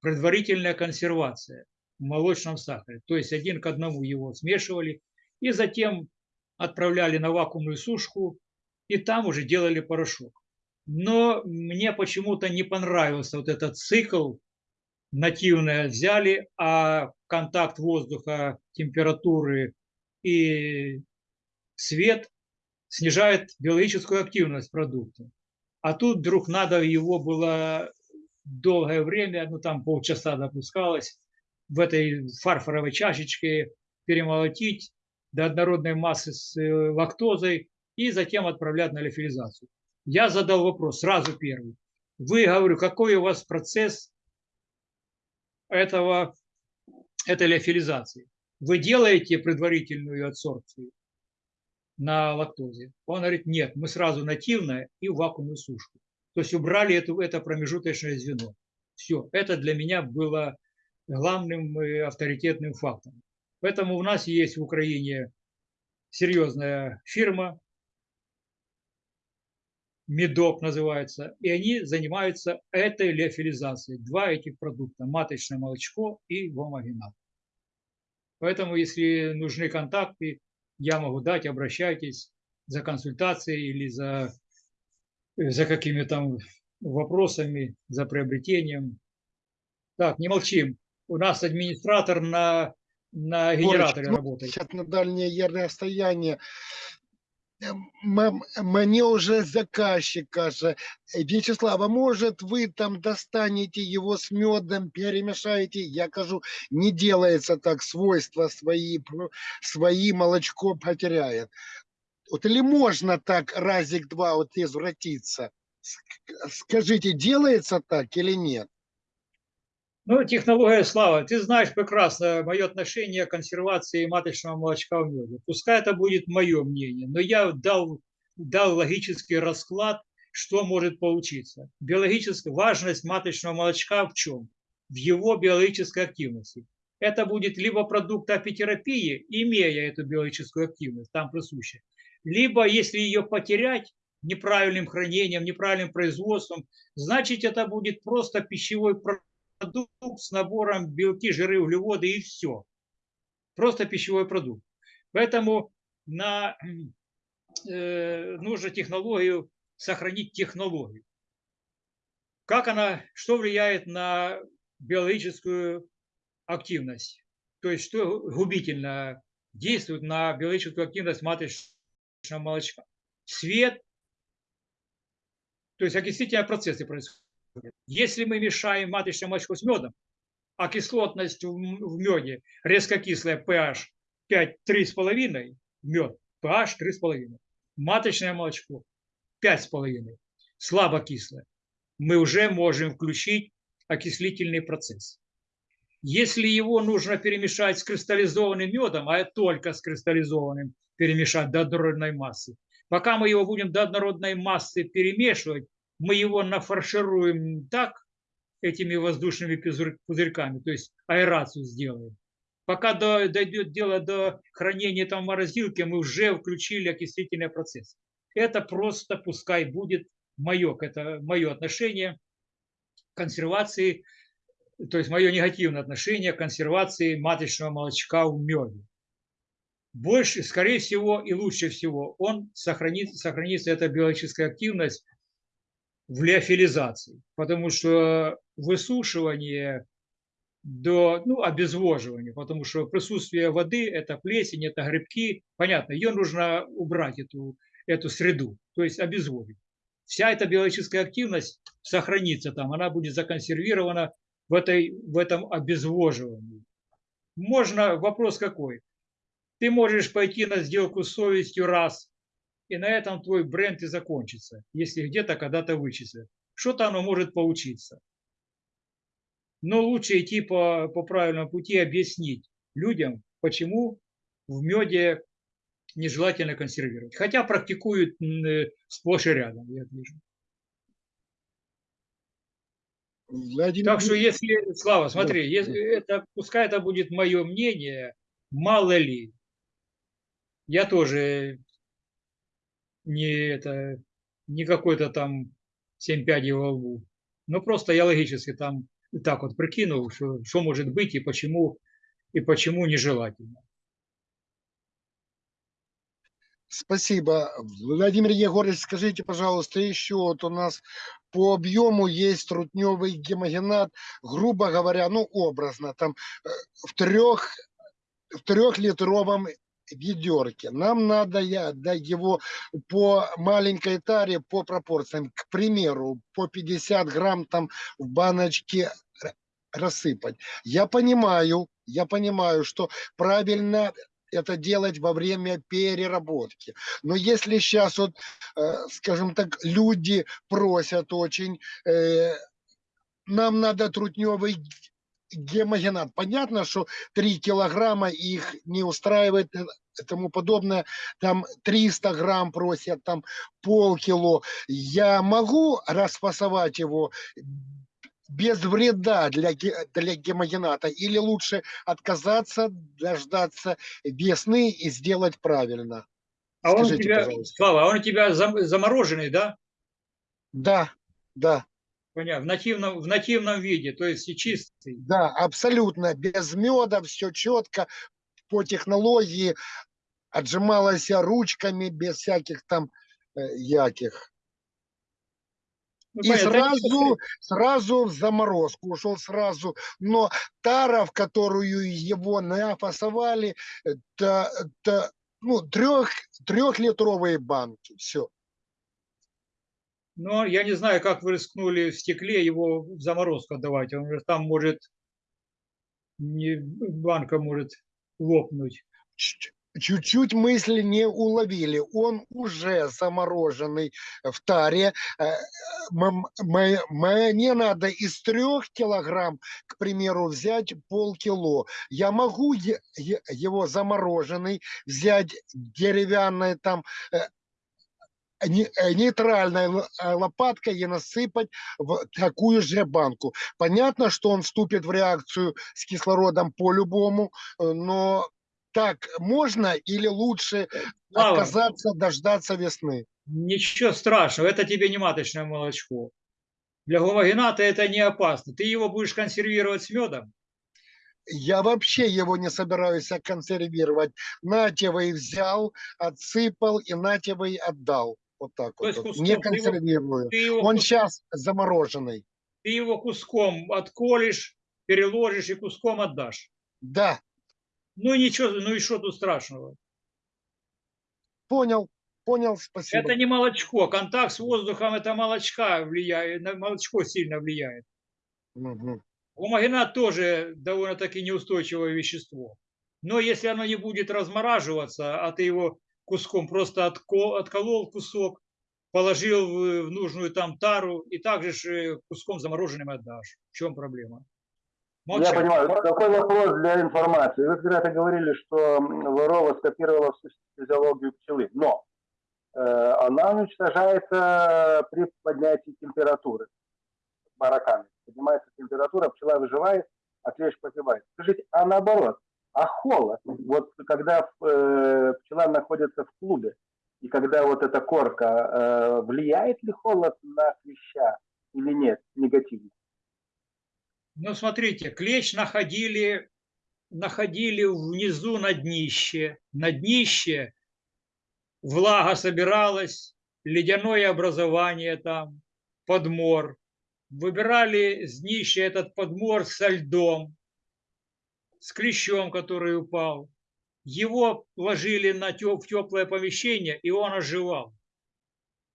Предварительная консервация в молочном сахаре. То есть один к одному его смешивали и затем отправляли на вакуумную сушку и там уже делали порошок. Но мне почему-то не понравился вот этот цикл нативное взяли, а контакт воздуха, температуры и свет снижает биологическую активность продукта. А тут вдруг надо его было долгое время, ну там полчаса допускалось, в этой фарфоровой чашечке перемолотить до однородной массы с э, лактозой и затем отправлять на леофилизацию. Я задал вопрос сразу первый. Вы, говорю, какой у вас процесс этого, этой леофилизации? Вы делаете предварительную адсорбцию на лактозе? Он говорит, нет, мы сразу нативное и вакуумную сушку. То есть убрали эту, это промежуточное звено. Все, это для меня было главным э, авторитетным фактом. Поэтому у нас есть в Украине серьезная фирма, Медок называется, и они занимаются этой леофилизацией. Два этих продукта, маточное молочко и гомогенат. Поэтому, если нужны контакты, я могу дать, обращайтесь за консультацией или за, за какими там вопросами, за приобретением. Так, не молчим. У нас администратор на, на генераторе ну, работает. На дальнее расстояние. М- Мне уже заказчик каже, Вячеслав, а может вы там достанете его с медом, перемешаете? Я кажу, не делается так, свойства свои, свои молочко потеряет. Вот или можно так разик-два вот извратиться? Ск- Скажите, делается так или нет? Ну, технология слава. Ты знаешь прекрасно мое отношение к консервации маточного молочка в меде. Пускай это будет мое мнение, но я дал, дал логический расклад, что может получиться. Биологическая важность маточного молочка в чем? В его биологической активности. Это будет либо продукт апитерапии, имея эту биологическую активность, там присущая, либо если ее потерять неправильным хранением, неправильным производством, значит это будет просто пищевой продукт продукт с набором белки, жиры, углеводы и все. Просто пищевой продукт. Поэтому на, э, нужно технологию, сохранить технологию. Как она, что влияет на биологическую активность? То есть что губительно действует на биологическую активность маточного молочка? Свет, То есть окислительные процессы происходят. Если мы мешаем маточное молочко с медом, а кислотность в меде резко кислая pH 5, 3,5, мед pH 3,5, маточное молочко 5,5, слабо кислое, мы уже можем включить окислительный процесс. Если его нужно перемешать с кристаллизованным медом, а только с кристаллизованным перемешать до однородной массы, пока мы его будем до однородной массы перемешивать, мы его нафаршируем так этими воздушными пузырь- пузырьками, то есть аэрацию сделаем. Пока до- дойдет дело до хранения там в морозилке, мы уже включили окислительный процесс. Это просто пускай будет мое, это мое отношение к консервации, то есть мое негативное отношение к консервации маточного молочка в меде. Больше, скорее всего и лучше всего, он сохранит, сохранится эта биологическая активность в леофилизации, потому что высушивание до ну, обезвоживания, потому что присутствие воды – это плесень, это грибки, понятно, ее нужно убрать, эту, эту среду, то есть обезводить. Вся эта биологическая активность сохранится там, она будет законсервирована в, этой, в этом обезвоживании. Можно, вопрос какой? Ты можешь пойти на сделку с совестью раз, и на этом твой бренд и закончится, если где-то когда-то вычислят. Что-то оно может получиться. Но лучше идти по, по правильному пути и объяснить людям, почему в меде нежелательно консервировать. Хотя практикуют э, сплошь и рядом, я вижу. Владимир Так что если, Слава, смотри, если это, пускай это будет мое мнение, мало ли, я тоже не это, не какой-то там семь пядей во лбу. Но просто я логически там так вот прикинул, что, что может быть и почему, и почему нежелательно. Спасибо. Владимир Егорович, скажите, пожалуйста, еще вот у нас по объему есть трутневый гемогенат, грубо говоря, ну образно, там э, в трех, в трехлитровом ведерке. Нам надо я, да, его по маленькой таре, по пропорциям, к примеру, по 50 грамм там в баночке рассыпать. Я понимаю, я понимаю, что правильно это делать во время переработки. Но если сейчас вот, э, скажем так, люди просят очень, э, нам надо трутневый гемогенат. Понятно, что 3 килограмма их не устраивает э, и тому подобное. Там 300 грамм просят, там полкило. Я могу расфасовать его без вреда для, для гемогената или лучше отказаться, дождаться весны и сделать правильно? А он у Скажите, тебя, пожалуйста. Слава, а он у тебя зам- замороженный, да? Да, да, Понятно, в нативном, в нативном виде, то есть и чистый. да, абсолютно. Без меда, все четко, по технологии. Отжималась я ручками, без всяких там э, яких. Ну, И понятно, сразу, сразу в заморозку ушел сразу. Но тара, в которую его нафасовали, это, это ну, трех, трехлитровые банки. Все. Но я не знаю, как вы рискнули в стекле его в заморозку отдавать. Он же там может, не, банка может лопнуть. Чуть-чуть мысли не уловили. Он уже замороженный в таре. Э, Мне надо из трех килограмм, к примеру, взять полкило. Я могу его замороженный взять деревянной там э, нейтральной л- э, лопаткой и насыпать в такую же банку. Понятно, что он вступит в реакцию с кислородом по-любому, э, но так можно или лучше Слава, отказаться, дождаться весны? ничего страшного, это тебе не маточное молочко. Для гомогената это не опасно. Ты его будешь консервировать с медом. Я вообще его не собираюсь консервировать. Натевый взял, отсыпал и натевый отдал. Вот так То вот. куском Не ты его- консервирую. Ты его, Он сейчас замороженный. ты его куском отколешь, переложишь и куском отдашь. Да, Ну и ничего, ну и что тут страшного? понял. Понял, спасибо. Это не молочко. Контакт с воздухом это молочка влияет, на молочко сильно влияет. Мгм. Гумагенат тоже довольно-таки неустойчивое вещество. Но если оно не будет размораживаться, а ты его куском просто отко- отколол кусок, положил в, в нужную там тару и также ж, э, куском замороженным отдашь. В чем проблема? Я Молчать. понимаю. Какой вопрос для информации? Вы когда-то говорили, что Ворова скопировала всю физиологию пчелы, но э, она уничтожается при поднятии температуры бараками. Поднимается температура, пчела выживает, а клещ погибает. Скажите, а наоборот, а холод? Вот когда э, пчела находится в клубе, и когда вот эта корка, э, влияет ли холод на клеща или нет негативно? Ну, смотрите, клещ находили, находили внизу на днище. На днище влага собиралась, ледяное образование там, подмор. Выбирали с днища этот подмор со льдом, с клещом, который упал. Его ложили на тё- в теплое помещение, и он оживал.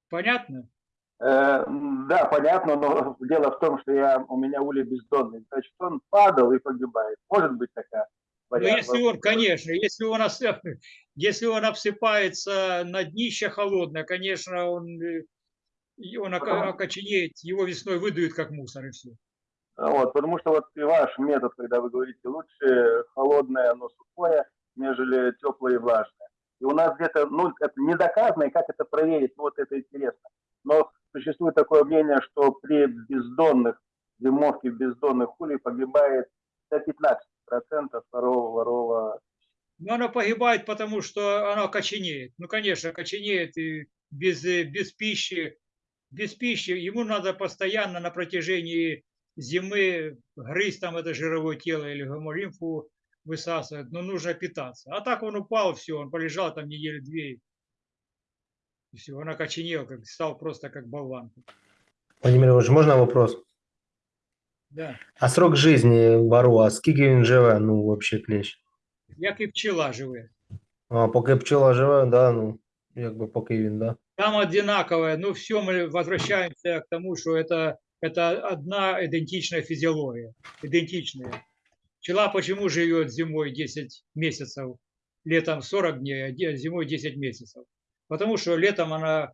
Понятно? Э, Да, понятно, но дело в том, что я, у меня улей бездонный. Значит, он падал и погибает. Может быть такая Ну, вариант. если он, конечно, если он, если он обсыпается на днище холодное, конечно, он, э, он окоченеет, его весной выдуют как мусор и все. Вот, потому что вот и ваш метод, когда вы говорите, лучше холодное, но сухое, нежели теплое и влажное. И у нас где-то, ну, это не доказано, и как это проверить, вот это интересно. Но существует такое мнение, что при бездонных, зимовке бездонных улей погибает до 15% второго ворова. Но оно погибает, потому что оно окоченеет. Ну, конечно, окоченеет и без, без пищи. Без пищи ему надо постоянно на протяжении зимы грызть там это жировое тело или гемолимфу высасывать, но нужно питаться. А так он упал, все, он полежал там недели две, и все, он окоченел, как, стал просто как болванка. Владимир Іванович, можна вопрос? Да. А срок життя ворова, скільки він живе, ну, взагалі, клещ? Як і пчела живе. А поки пчела живе, да, ну, якби поки він, да. Там одинаковое, ну все, мы возвращаемся к тому, что это, это одна идентичная физиология, идентичная. Пчела почему живет зимой 10 месяцев, летом 40 дней, а зимой 10 месяцев? Потому что летом она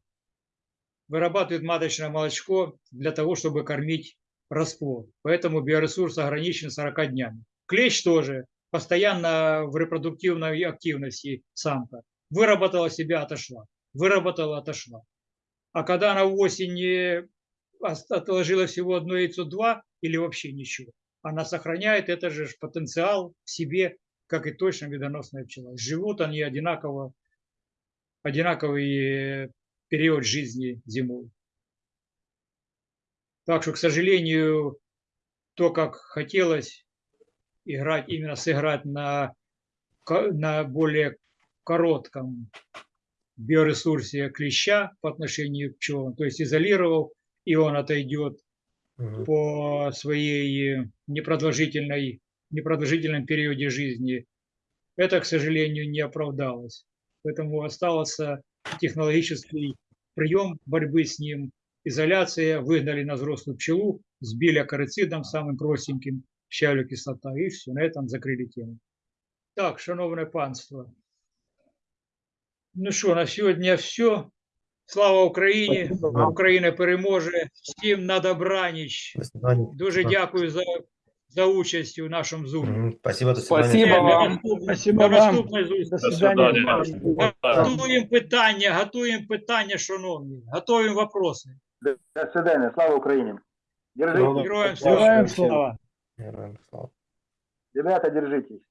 вырабатывает маточное молочко для того, чтобы кормить расплод. Поэтому биоресурс ограничен 40 днями. Клещ тоже постоянно в репродуктивной активности самка. Выработала себя, отошла выработала, отошла. А когда она в осени ос- отложила всего одно яйцо, два или вообще ничего, она сохраняет этот же потенциал в себе, как и точно медоносная пчела. Живут они одинаково, одинаковый э, период жизни зимой. Так что, к сожалению, то, как хотелось играть, именно сыграть на, на более коротком биоресурсе клеща по отношению к пчелам, то есть изолировал, и он отойдет Мгм. по своей непродолжительной, непродолжительном периоде жизни. Это, к сожалению, не оправдалось. Поэтому остался технологический прием борьбы с ним, изоляция, выгнали на взрослую пчелу, сбили акарицидом самым простеньким, щавлю кислота, и все, на этом закрили тему. Так, шановне панство, Ну що, на сьогодні все. Слава Україні! Україна переможе. Всім на добраніч. До. Дуже дякую за, за участь у нашому зумі. Спасибо, до свидання. Спасибо вам. наступної- Спасибо вам. наступної зустрічі. Готуємо питання, готуємо питання, шановні. Готуємо вопроси. До свидания. Слава. Героям слава. Героям слава. Героям слава. Ребята, держитесь.